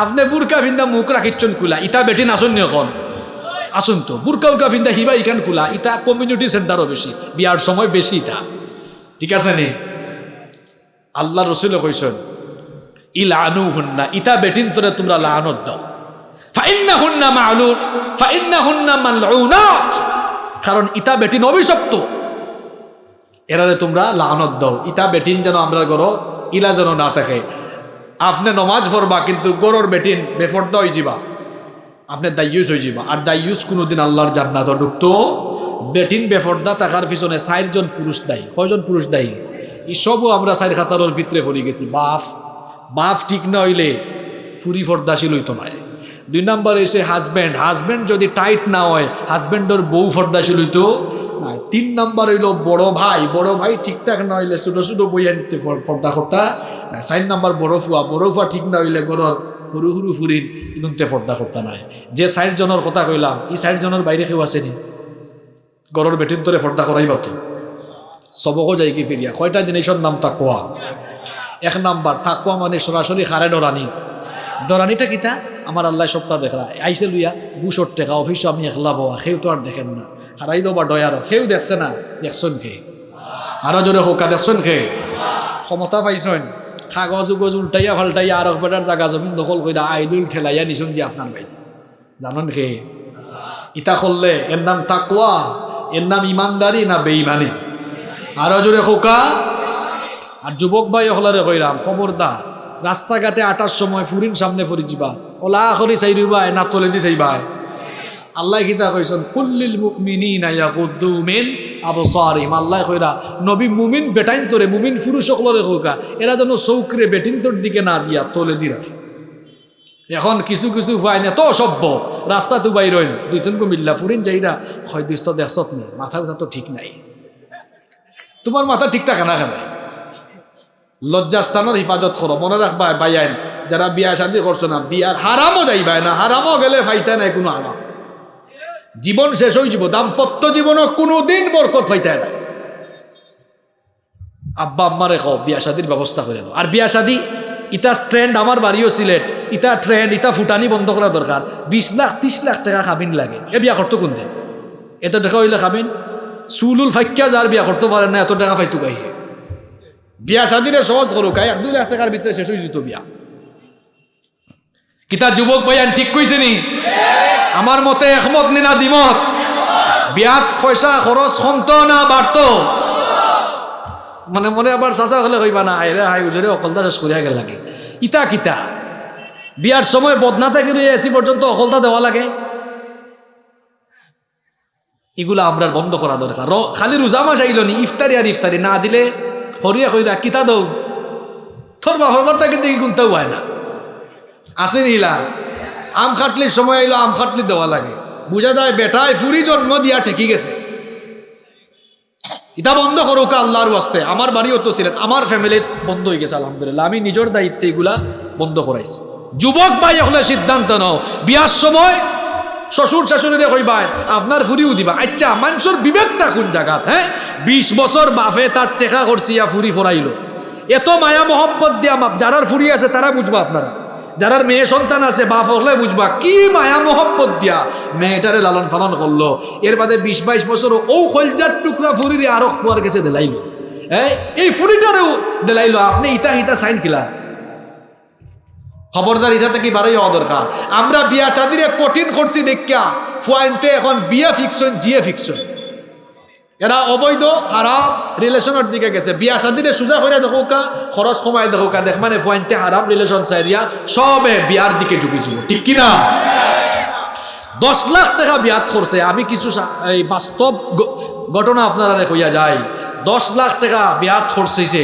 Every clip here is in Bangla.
আপনি বুরকা ফিন্দা মুখ রাখিচ্ছন কুলা ইটা বেটি নাচন এখন আসুন তো, বুরকা উরকা ফিন্দা হিবা ইখান কুলা ইটা কমিউনিটি সেন্টারও বেশি, বিয়ার সময় বেশি ইটা ঠিক আছে নি? আল্লাহ রসুল কইসন ই লানু হুন্না ইটা বেটিন তোরে তোমরা লানত দাও। ফাইন্না হুন্না মালুন ফাইন্না হুন্না মালউনাত। কারণ ইটা বেটিন অভিশপ্ত এরারে তোমরা লানত দাও ইটা বেটিন যেন আমরা গরো ইলা যেন না থাকে। আপনি নমাজ পড়বা, কিন্তু গরুর বেটিন বেফর্দা হয়ে যাবা আপনি দায়ুস হয়ে যাবা আর দায়ুস কোনোদিন আল্লাহর জান্নাত ঢুকতো, বেটিন বেফর্দা থাকার পিছনে চারজন পুরুষ দায়ী। কয়জন পুরুষ দায়ী? সবও আমরা চার খাতারোর ভিতরে পড়ে গেছি। বাফ বাফ ঠিক না হইলে ফুরি ফর্দাশীল হইতো নয় দুই নাম্বার এসে হাজব্যান্ড হাজব্যান্ড যদি টাইট না হয় হাজব্যান্ডের বউ ফর্দাশীল হইতো তিন নাম্বার হইল বড় ভাই। বড় ভাই ঠিকঠাক না হইলে ছোটো ছোটো বই আনতে ফর- ফর্দা করতা চার নাম্বার বড় ফুয়া। বড় ফুয়া ঠিক না হইলে গরর সরু সরু ফুরিন ইগুনতে ফর্দা করতা নাই। যে জনের কথা কইলাম ষাট জনের বাইরে কেউ আসেনি গরর বেটিন তোরে ফর্দা করাই বাতো সবকও যাই কি ফিরিয়া। কয়টা জিনিসের নাম তাকুয়া? এক নাম্বার, তাকুয়া মানে সরাসরি খারে ডরানি। ডরানিটা কিতা? আমার আল্লাহ সপ্তাহ দেখলা। আইসে লইয়া বুসর টেকা, অফিসে আমি একলা বাবা সেও তো আর দেখেন না। হারাই দেবা ডয়ার সেও দেখছে না দেখছেন খে আরও জোরে হোকা দেখছেন খে ক্ষমতা পাইছেন কাগজ উগজ উল্টাইয়া ফাল্টাইয়া আর বেটার জাগা জমিন দখল কইরা আইলুল ঠেলাইয়া নিছুন দিয়ে আপনার বাইতে জানেন খে ইটা করলে এর নাম তাকুয়া এর নাম ইমানদারি না বেইমানি? আরও জোরে খোকা আর যুবক ভাই হলারে কইরাম খবরদার রাস্তাঘাটে আটার সময় ফুরিন সামনে ফুরি যাবা ওলা করি চাইরিবাই না তলে দি চাইবাই। আল্লাহ কিতা কইছেন? কুল্লিল মুমিনিনা ইয়াগুদ্দু মিন আবসারিহিম। আল্লাহ কইরা, নবী মুমিন বেটাইন তোরে, মুমিন পুরুষ সকলরে কইকা, এরা যেন চৌকরে বেটিন তোর দিকে না দিয়া তলে দি রাখে এখন কিছু কিছু ভাই না, তো সভ্য রাস্তা তো বাইরইন দুই তিন মিল্লা ফুরিন যাইরা হয় দুইশ দেখছত নি, মাথা ব্যথা তো ঠিক নাই। তোমার মাথা ঠিক থাকে না কেন? লজ্জাস্থানের হিফাজত করো, মনে রাখবা বাইয়াইন যারা বিয়া শান্তি করছ না বিয়ার হারামও যাইবাই না হারামও গেলে ফাইতে নাই কোনো হারাম জীবন শেষ হয়ে যাব, দাম্পত্য জীবনও কোনো দিন বরকত ফাইতে না। আব্বা আম্মারে কও, বিয়া শাদির ব্যবস্থা করে দাও। আর বিয়া শাদি ইটা ট্রেন্ড আমার বাড়িও সিলেট, ইতা ট্রেন্ড ইতা ফুটানি বন্ধ করা দরকার। বিশ লাখ ত্রিশ লাখ টাকা খাবিন লাগে। এ বিয়া করতো কোন দিন এত টাকা হইলে খাবিন চুলুল ফাইকা যার বিয়া করতে পারে না, এত টাকা পাইতো গাই বিয়া শাদিরে সহজ করুক, এক, দুই লাখ টাকার ভিতরে শেষ হয়ে যেত বিয়া। কিতা যুবক ভাইয়ান ঠিক কইছে নি? আমার মতে একমত নিনা দিমত বিয়াত পয়সা খরচ কমতো না বাড়তো। মানে মনে আবার চাচা হলে কইবা না, আইরে হাই উজরে অকলতা শেষ করিয়া গেল লাগে। ইতা কিতা? বিয়ার সময় বদনা থেকে লইয়া এসি পর্যন্ত অকলতা দেওয়া লাগে। এগুলা আমরা বন্ধ করা দরকার। খালি রোজা মাস আইল নি, ইফতারি আর ইফতারি না দিলে হরিয়া কইরা, কিতা দৌ? তোর বা হরবারটা কিন্তু গুনতেও হয় না। আসেন আম খাটলির সময় আইলো আম খাটলি দেওয়া লাগে। বুঝা যায় বেটায় ফুরি জন্ম দিয়া ঠেকি গেছে। এটা বন্ধ করুক আল্লাহর ওয়াস্তে। আমার বাড়িও তো ছিলেন, আমার ফ্যামিলিত বন্ধ হয়ে গেছে, আলহামদুলিল্লাহ। আমি নিজের দায়িত্বে এগুলা বন্ধ করাইছি। যুবক ভাই এখনও সিদ্ধান্ত নাও। বিয়ার সময় শ্বশুর শাশুড়িরে কইবাই আপনার ফুরিও দিবা। আচ্ছা মানুষের বিবেকটা কোন জায়গাত হ্যাঁ? বিশ বছর বাফে তার টেকা করছি, ইয়া ফুরি ফরাইলো। এত মায়া মহব্বত দিয়া মাপ যারার ফুরি আছে, তারা বুঝবা আপনারা। যারার মেয়ে সন্তান আছে, বাপ হলে বুঝবা, কি মায়া মহব্বত দিয়া মেয়েটারে লালন পালন করল। এর বাদে বিশ বাইশ বছর ও খলজার টুকরা ফুরিরে আরও ফুয়ার গেছে দেলাইলো। এই এই ফুরিটারেও দেলাইলো, আপনি ইতা ইতা সাইন কিলা। খবরদার ইটা থেকে বাড়াই হওয়া দরকার? আমরা বিয়া শাদিরে কঠিন করছি দেখিয়া, ফুয়াইনতে এখন বিয়া ফিকশন জিয়ে ফিকশন এরা অবৈধ, হারাম, রিলেশনের দিকে গেছে। বিয়া শাদিরে সোজা করে দেখো কা খরচ কমাই দেখো কা দেখ মানে ফুয়াইনতে হারাম রিলেশন চাইরিয়া সবে বিয়ার দিকে ঝুঁকিছিল। ঠিক কিনা? দশ লাখ টাকা বিয়াত করছে আমি কিছু এই বাস্তব ঘটনা আপনারা কইয়া যায় দশ লাখ টাকা বিয়াত করছে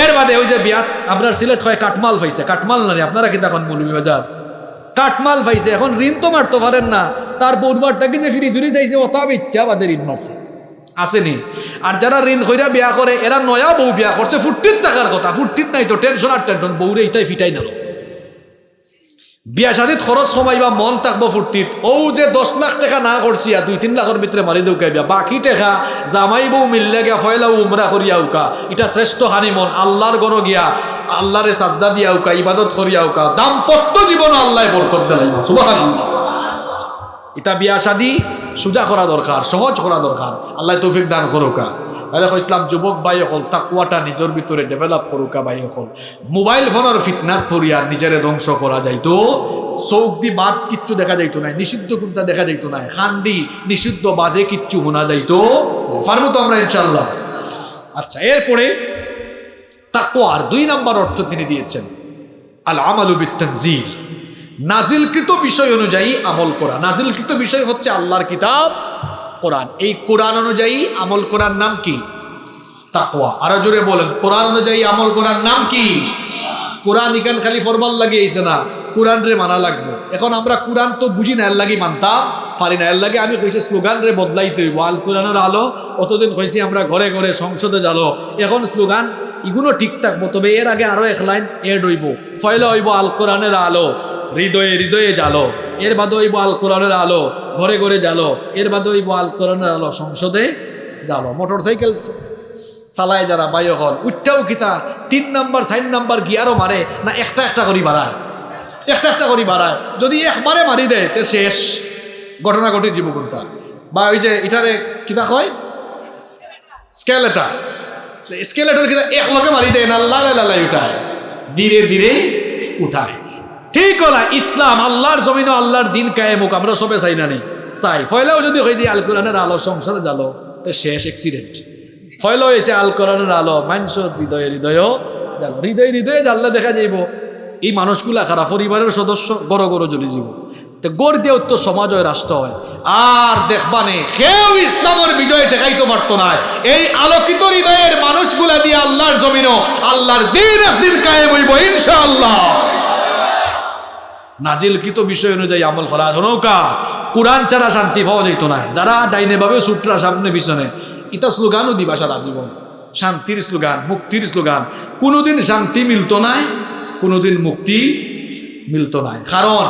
এর বাদে ওই যে বিয়াত আপনার সিলেট হয় কাটমাল পাইছে। কাটমাল না আপনারা কি দেখুন মৌলভী বাজার? কাটমাল পাইছে। এখন ঋণ তো মারতে পারেন না। তার বৌরবার তাকে যে ফিরি চুরি যাইছে, অত ইচ্ছা বাদে ঋণ মারছে। আসেনি। আর যারা ঋণ হইরা বিয়া করে, এরা নয়া বউ বিয়া করছে, ফুর্তির টাকার কথা। ফুর্তির নাই তো টেনশন আর টেনশন বউরে ইটাই ফিটাই নালো। বিয়া শাদিত খরচ কমাইবা মন থাকব ফুর্তিত। ও যে দশ লাখ টাকা না করছি, আর দুই তিন লাখের ভিতরে মারি দৌকাইবা বাকি টাকা জামাই বউ মিললে গিয়া ফয়লা উমরা করিয়া উকা। এটা শ্রেষ্ঠ হানি মন আল্লাহর গণ গিয়া। আল্লাহরে সাজদা দিয়া উকা, ইবাদত করিয়া উকা। দাম্পত্য জীবন আল্লাহ বরকত দেলাইব, সুবহানাল্লাহ। ইতা বিয়া শাদি সুজা করা দরকার, সহজ করা দরকার। আল্লাহ তৌফিক দান করুকা। তাহলে ইসলাম যুবক ভাই হল তাকুয়াটা নিজের ভিতরে ডেভেলপ করুকা ভাই হল মোবাইল ফোনের ফিতনাত ফরিয়া নিজেরে ধ্বংস করা যাইতো চৌক দি বাদ কিচ্ছু দেখা যাইতো না নিষিদ্ধ কোনটা দেখা যাইতো না খান্দি, নিষিদ্ধ বাজে কিচ্ছু শোনা যাইতো? পারব তো আমরা ইনশাল্লাহ আচ্ছা এরপরে তাকুয়ার দুই নাম্বার অর্থ তিনি দিয়েছেন। আল আমালু বিত্তানজিল। নাজিলকৃত বিষয় অনুযায়ী আমল করা। নাজিলকৃত বিষয় হচ্ছে আল্লাহর কিতাব, কোরআন। এই কোরআন অনুযায়ী আমল করার নাম কি? তাকওয়া। আরও জোরে বলেন, কোরআন অনুযায়ী আমল করার নাম কি? কোরআন ইকান খালি ফরমাল লাগিয়েছে না, কোরআন রে মানা লাগবে। এখন আমরা কোরআন তো বুঝি না, এর লাগি মানতাম, পারি না। এর লাগে আমি কইছি স্লোগান রে বদলাইতে হইব। আল কোরআনের আলো, অতদিন কইছি আমরা ঘরে ঘরে সংসদে যালো এখন স্লোগান ইগুলো ঠিক থাকব, তবে এর আগে আরও এক লাইন এড হইব। ফয়লা হইব আল কোরআনের আলো। হৃদয়ে হৃদয়ে জালো এর বাদে হইব আল কোরআনের আলো ঘরে ঘরে জালো এর বাদে হইব আল কোরআনের আলো সংসদে জালো মোটর সাইকেল চালায় যারা বায়ু হল উঠটাও কিতা তিন নাম্বার সাইন নাম্বার গিয়ারও মারে না একটা একটা করি বাড়ায়? একটা একটা করি বাড়ায়। যদি একবারে মারি দেয়, তে শেষ। ঘটনা ঘটি জীবকুন্তা বা ওই যে এটারে কিতা কয়? স্কেলেটার। স্কেলেটার কিতা এক লগে মারি দেয় না? লালাই লালাই উঠায়। ধীরে ধীরে উঠায়। ঠিক হলা, ইসলাম, আল্লাহর জমিন আল্লাহর দিন কায়েমুক আমরা সবে চাই না নেই চাই। ফয়লাও যদি হয়ে দিয়ে আল কোরআনের আলো, সংসারে জালো তো শেষ অ্যাক্সিডেন্ট ফয়লা হয়েছে আল কোরআনের আলো, মানুষের হৃদয়ে হৃদয় জালো হৃদয় হৃদয়ে জানলে দেখা যাইব, এই মানুষগুলা খারাপ পরিবারের সদস্য গড় গড় জ্বলি যাব তো গড় দিয়ে তো সমাজ হয়, রাষ্ট্র হয়। আর দেখবানে কেউ ইসলামের বিজয় দেখাইতে পারতো না। এই আলোকিত হৃদয়ের মানুষগুলা দিয়ে আল্লাহর জমিনও আল্লাহর দিন একদিন কায়েম হইব, ইনশাআল্লাহ। নাজিলকৃত বিষয় অনুযায়ী আমল করা ধনৌকা কোরআন ছাড়া শান্তি পাওয়া যেত না। যারা ডাইনে ভাবে সুটরা সামনে পিছনে, এটা স্লোগানও দিবা সারা জীবন। শান্তির স্লোগান, মুক্তির স্লোগান। কোনোদিন শান্তি মিলতো নাই, কোনোদিন মুক্তি মিলতো নাই। কারণ,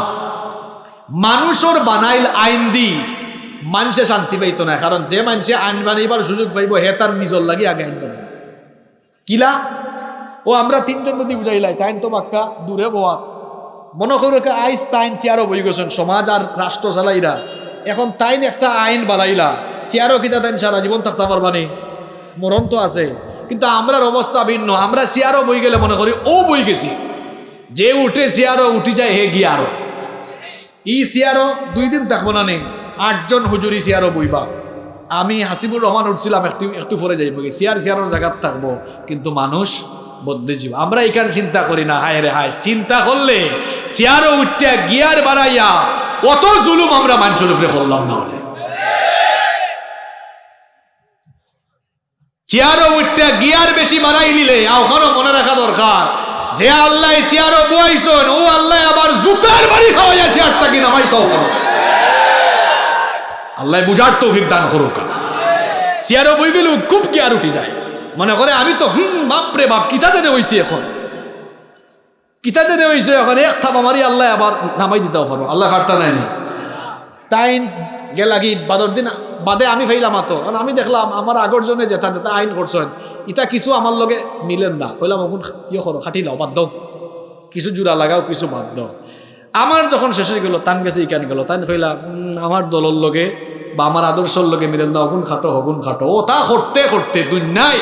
মানুষের বানাইল আইন দি মানুষে শান্তি পাইতো না। কারণ যে মানুষে আইন বানাইবার সুযোগ পাইব, হে তার নিজর লাগি আগে আইন বানাই কিলা? ও, আমরা তিনজন যদি বুঝাইলাই, তাইন তো বাক্কা দূরে বোয়া। মনে করো আইস তাইন চেয়ারও বই গেছেন, সমাজ আর রাষ্ট্র চালাইরা। এখন তাইন একটা আইন বানাইলা, চেয়ারও কিতা তাইন সারা, জীবন থাকতে পারবানি মরণ তো আছে, কিন্তু আমরার অবস্থা ভিন্ন, আমরা চেয়ারও বই গেলে মনে করি, ও বই গেছি। যে উঠে চেয়ারও উঠি যায়, হে গিয়ে আরও ই চেয়ারও দুই দিন থাকব না নেই আটজন হুজুরি চেয়ারও বইবা। আমি হাসিবুর রহমান উঠছিলাম, একটু একটু পরে যাইব, চেয়ার চেয়ারের জায়গার থাকব, কিন্তু মানুষ বদলে যাব আমরা এখানে চিন্তা করি না, হায় রে হায়, চিন্তা করলে চেয়ারও উঠতে গিয়ার বাড়াইয়া অত জুলুম আমরা মানুষের উপরে করলাম না হলে। চেয়ারও উঠতে গিয়ার বেশি বাড়াই নিলে ওখানেও মনে রাখা দরকার যে আল্লাহ চেয়ারও বইছন, ও আল্লাহ আবার জুতার বাড়ি খাওয়াইয়া চেয়ারটা কি নামাই তো আল্লাহ বুঝার তৌফিক দান করুকা। চেয়ারও বই গেলে খুব গিয়ার উঠি যায়। মনে করে, আমি তো, হুম, বাপরে বাপ, কিতা জানে হইছি এখন? কিতা জানে হইছে এখন? এক থাপ আমারই আল্লাহ আবার নামাই দিতেও পারব। আল্লাহ খাটটা নাই তাই গেলাগি বাদর দিন, বাদে আমি ফাইলাম আতো কারণ আমি দেখলাম, আমার আগর জনে যেটা যেটা আইন করছেন ইটা কিছু আমার লগে মিলেন না। কইলাম, অগুন ইয়ে করো, খাটি লাও, বাদ দাও। কিছু জোড়া লাগাও, কিছু বাদ দাও। আমার যখন শেষ হয়ে গেল, তান গেছে, ইকান গেল। তান কইলাম আমার দলর লগে বা আমার আদর্শর লগে মিলেন না অগুন খাটো হগুন খাটো। ও, তা করতে করতে, দুনিয়ায়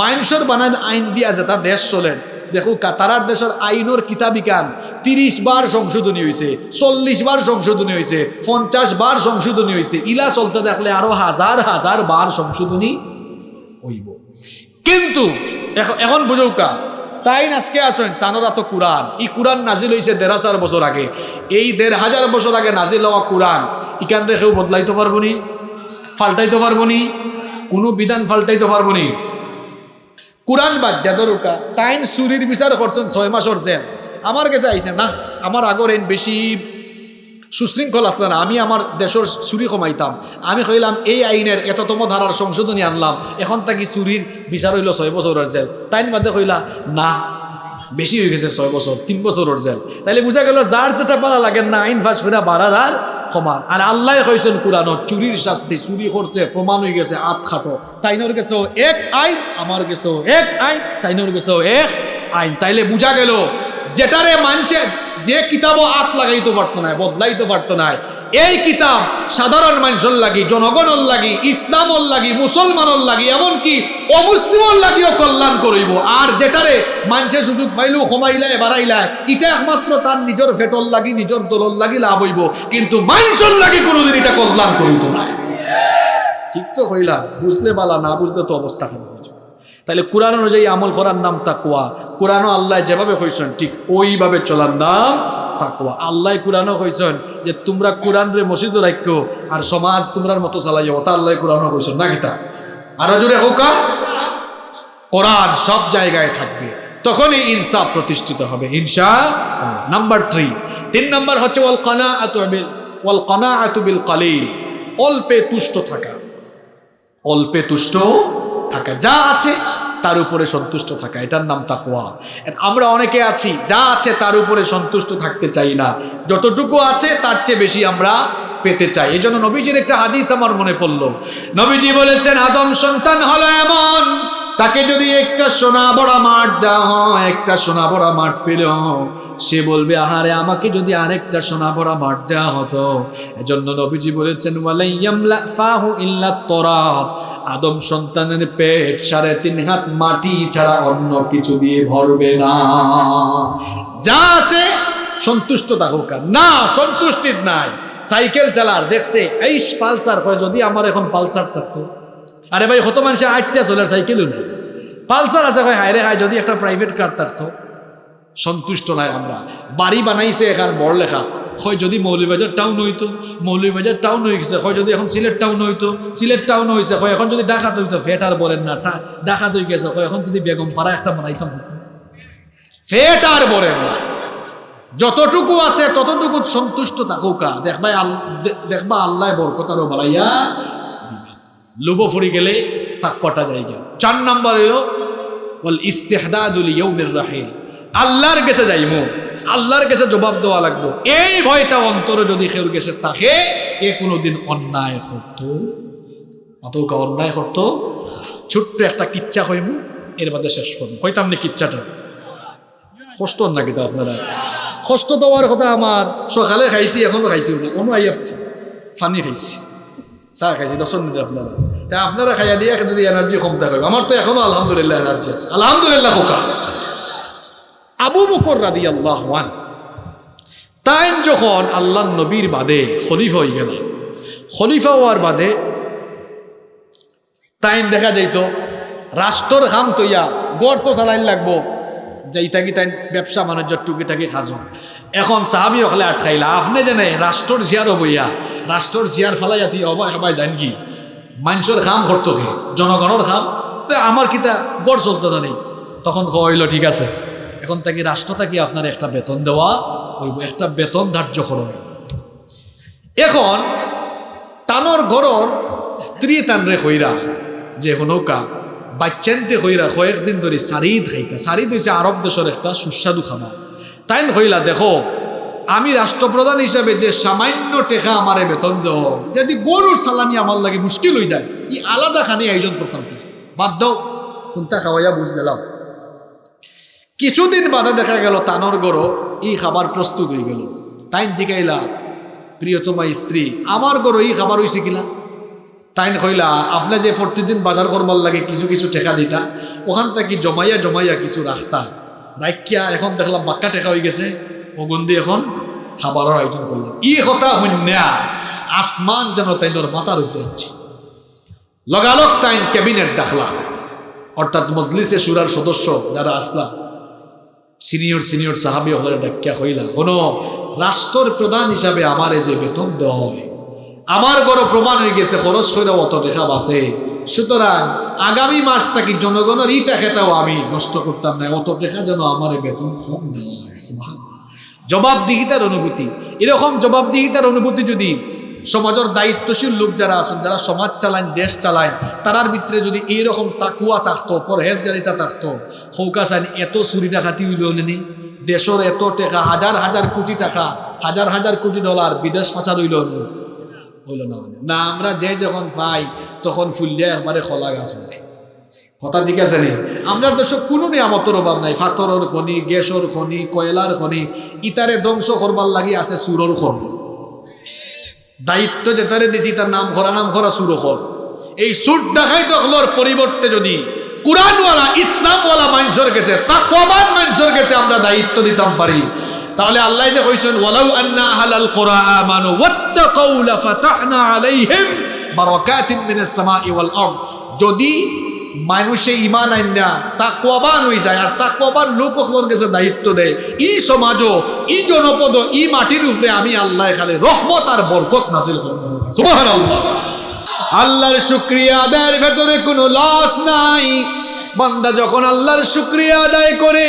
মাইনসর বানান আইন দিয়া যে তা দেশ চলেন দেখো কাতারার দেশের আইনের কিতাবিকান তিরিশ বার সংশোধনী হয়েছে চল্লিশ বার সংশোধনী হয়েছে পঞ্চাশ বার সংশোধনী হয়েছে ইলা চলতে দেখলে আরও হাজার হাজার বার সংশোধনী হইব। কিন্তু এখন বুঝৌকা তাই আজকে আসেন, তানোরা তো কোরআন। এই কোরআন নাজিল হয়েছে দেড় হাজার বছর আগে। এই দেড় হাজার বছর আগে নাজিল হওয়া কোরআন, ইকান রেখেও বদলাইতে পারব নি? ফাল্টাইতে পারব নি? কোনো বিধান ফাল্টাইতে পারব নি? কোরআন বাদ দরুকা তাইন চুরির বিচার করছেন ছয় মাসর জেল। আমার কাছে আইছে, না, আমার আগর এন বেশি সুশৃঙ্খল আসলে না। আমি আমার দেশের চুরি কমাইতাম। আমি কইলাম, এই আইনের এততম ধারার সংশোধনী আনলাম। এখন তাকি চুরির বিচার হইল ছয় বছরের জেল। তাইন বাদে কইলা, না, বেশি হয়ে গেছে ছয় বছর, তিন বছরের জেল। তাইলে বুঝা গেল, যার যেটা পালা লাগে না, আইন ফাঁস করে বাড়ার আর সমান আর আল্লাহ কইছেন কোরআন চুরির শাস্তি, চুরি করছে, প্রমাণ হয়ে গেছে আত খাটো। তাইনোর গেছেও এক আইন, আমার গেছেও এক আইন, তাইনোর গেছেও এক আইন। তাইলে বুঝা গেল, যেটারে মানুষে যে কিতাবও আত লাগাইতে পারতো না বদলাইতে পারতো না এই কিতাব সাধারণ মানুষের লাগি, জনগণের লাগি, ইসলামর লাগি, মুসলমানের লাগি, এমনকি অমুসলিমর লাগিও কল্যাণ করিব। আর যেটারে মানুষের সুযোগ পাইলেও কমাইলায় বাড়াইলায়, এটা একমাত্র তার নিজের ফেটল লাগি, নিজের দলর লাগি লাভ হইব। কিন্তু মানুষের লাগি কোনোদিন এটা কল্যাণ করিত না ঠিক তো কইলা বুঝলে বালা, না বুঝলে তো অবস্থা খারাপ তাহলে কোরআন অনুযায়ী আমল করার নাম তাকুয়া কোরআনও আল্লাহ যেভাবে হয়েছেন ঠিক ওইভাবে চলার নাম তাকুয়া আল্লাহ কোরআনও হয়েছেন যে, তোমরা কোরআন রে মসজিদ রাখো আর সমাজ তোমরার মতো চালাই ওটা আল্লাহ কোরআনও হয়েছেন না কিতা আরও জোরে হোকা কোরআন সব জায়গায় থাকবে। তখনই ইনসাফ প্রতিষ্ঠিত হবে ইনসা নাম্বার থ্রি তিন নাম্বার হচ্ছে, ওয়াল কানা আতুবিল ওয়াল কানা আতুবিল কালিল। অল্পে তুষ্ট থাকা। অল্পে তুষ্ট থাকা, যা আছে তার উপরে সন্তুষ্ট থাকা, এটার নাম তাকোয়া আমরা অনেকে আছি, যা আছে তার উপরে সন্তুষ্ট থাকতে চাই না। যতটুকু আছে তার চেয়ে বেশি আমরা পেতে চাই। এই জন্য নবীজির একটা হাদিস আমার মনে পড়ল। নবীজি বলেছেন, আদম সন্তান হলো এমন তাকে যদি একটা সোনা বড়া মাঠ দেওয়া হয়, একটা সোনা বড়া মাঠ পেল সে বলবে, আহারে, আমাকে যদি আরেকটা সোনা বড়া মাঠ দেওয়া হতো। এজন্য নবীজি বলেছেন আদম সন্তানের পেট সাড়ে তিন হাত মাটি ছাড়া অন্য কিছু দিয়ে ভরবে না। যা আছে সন্তুষ্ট থাকুক। না, সন্তুষ্টির নাই। সাইকেল চালার, দেখছে এই পালসার, কয়, যদি আমার এখন পালসার থাকতো। আরে ভাই, কত মানুষে আটটা চলার সাইকেলও নেই পালসার আছে ভাই হায় রে হায়, যদি একটা প্রাইভেট কার থাকতো। সন্তুষ্ট নাই আমরা। বাড়ি বানাইছে এখান বড় লেখা। হয় যদি মৌলভীবাজার টাউন হইতো, মৌলভীবাজার টাউন হয়ে গেছে। হয় যদি এখন সিলেট টাউন হইতো, সিলেট টাউন হয়েছে হয় এখন যদি ডাকাত হইতো, ফেট আর বলেন না ডাকাত হয়ে গেছে। হয় এখন যদি বেগম পাড়া একটা বানাইতাম ফেট আর বলেন না। যতটুকু আছে, ততটুকু সন্তুষ্ট থাকুকা দেখবাই দেখবা আল্লাহ বরকতারও বাড়াইয়া দিবে লোভ ফুরি গেলে তাকপাটা জায়গা। চার নাম্বার হইল বল ইস্তেহদাদুল ইয়ৌমের রাহিল। আল্লাহর কাছে যাইমু, আল্লাহর কাছে জবাব দেওয়া লাগবো। এই ভয়টা অন্তরে যদি কেউর গেছে তাকে এ কোনোদিন অন্যায় করতো। অতকা অন্যায় করতো। ছোট্ট একটা কিচ্ছা হইমু এর বাদে শেষ করব। হইতাম না কিচ্ছাটা? কষ্ট নাকি তো আপনারা? কষ্ট দেওয়ার কথা আমার। সকালে খাইছি, এখনও খাইছি না। অন্য আইয়া ফানি খাইছি। চাহ খাইছি, দশ মিনিট আপনারা। তা আপনারা খাইয়া দিয়ে যদি এনার্জি কম দেখাবে আমার তো এখনও আলহামদুলিল্লাহ এনার্জি আছে। আলহামদুলিল্লাহ, খোকা। আবু বকর রাদি আল্লাহ তাই যখন আল্লাহ নবীর বাদে খলিফা হয়ে গেল, খলিফা হওয়ার বাদে তাইন দেখা যাইত, রাষ্ট্রর খাম তৈয়া গড় তো চালাইন লাগবো যাইতা কি তাই ব্যবসা বাণিজ্য টুকিটাকি খাজো এখন সাহাবি হলে আটকাইলা, আপনি জানে রাষ্ট্রর জিয়ার বইয়া রাষ্ট্রর জিয়ার ফেলাই আতি অবা সবাই জান কি? মানুষের খাম করতো কি? জনগণের তে আমার কিতা গড় চলতো না নেই তখন কইল ঠিক আছে। এখন তাকে রাষ্ট্র তাকে আপনার একটা বেতন দেওয়া ওই একটা বেতন ধার্য করা এখন টানোর ঘরর স্ত্রী তানরে কইরা যে নৌকা বাচ্চানতে কইরা কয়েকদিন ধরে সারিদ খাইতা। সারিদ হয়েছে আরব দেশের একটা সুস্বাদু খাবার তাই হইলা, দেখো, আমি রাষ্ট্রপ্রধান হিসাবে যে সামান্য টেকা আমারে বেতন দেও, যদি গরুর সালানি আমার লাগে মুশকিল হয়ে যায়, ই আলাদা খানি আয়োজন করতাম কি? বাদ দাও, কোনটা খাওয়াইয়া বুঝ দিলাম। কিছুদিন বাদে দেখা গেল তানর গরো এই খাবার প্রস্তুত হয়ে গেল। তাই জিগাইলা, প্রিয়তমা স্ত্রী, আমার গরো এই খাবার হয়েছে কিলা তাই কইলা, আপনি যে প্রতিদিন বাজার করবার লাগে কিছু কিছু টেকা দিতা, ওখান থেকে জমাইয়া জমাইয়া কিছু রাখতা। রাখিয়া এখন দেখলাম বাক্কা টেকা হয়ে গেছে ওগুন্দি এখন খাবারের আয়োজন করলাম ই কথা হন্যা আসমান যেন তাইনোর মাথার উপরে হচ্ছে লগালগ তাইন ক্যাবিনেট ডাকলা। অর্থাৎ মজলিসে সুরার সদস্য যারা আসলা, সিনিয়র সিনিয়র সাহাবি হলে ডাকিয়া হইলা কোনো রাষ্ট্রের প্রধান হিসাবে আমার যে বেতন দেওয়া হয় আমার বড় প্রমাণ হয়ে গেছে, খরচ করে অত দেখা বাসে সুতরাং আগামী মাস থেকে জনগণের এই টাকাটাও আমি নষ্ট করতাম না, অত দেখা যেন আমার বেতন কম দেওয়া জবাবদিহিতার অনুভূতি। এরকম জবাবদিহিতার অনুভূতি যদি সমাজের দায়িত্বশীল লোক যারা আছেন, যারা সমাজ চালান দেশ চালান তারার ভিতরে যদি এইরকম তাকুয়া থাকতো, পরহেজগারিতা থাকতো সৌকাশান এত চুরি ডাকাতি নেনি দেশের এত টাকা, হাজার হাজার কোটি টাকা, হাজার হাজার কোটি ডলার বিদেশ পাচার হইল নি? হইল না মানে। না, আমরা যে যখন পাই, তখন ফুললে একবারে খোলা গাছ হয়ে যায়। কথা ঠিক আছে নি? আমরা দেশ কোনো নিয়ামতর অভাব নাই। ফাতরের খনি, গ্যাসর খনি, কয়লার খনি, ইতারে ধ্বংস করবার লাগি আছে সুরর খনি। দায়িত্ব যেতারে দিছি, তার নাম করা নাম করা সুর হল এই সুর দেখাই হলোর পরিবর্তে যদি কোরআনওয়ালা, ইসলামওয়ালা মানুষের গেছে তাকওয়াবান মানুষের গেছে আমরা দায়িত্ব দিতাম পারি। তাহলে আল্লাহ যে কইছেন, ওয়ালাউ আন্না আহলাল কুরা আমানু ওয়াত্তাকাউ লাফাতাহনা আলাইহিম বারাকাতিন মিনাস সামাই ওয়াল আরদ। যদি মানুষে ইমান আইনা তাকওয়াবান হয়ে যায়, আর তাকওয়াবান লোক হলোর কাছে দায়িত্ব দেয়, ই সমাজও, ই জনপদ ই মাটির উপরে আমি আল্লাহ খালি রহমত আর বরকত নাজিল করব। সুবহানাল্লাহ। আল্লাহর শুক্রিয়া আদায়ের ভেতরে কোনো লস নাই। বান্দা যখন আল্লাহর শুক্রিয়া আদায় করে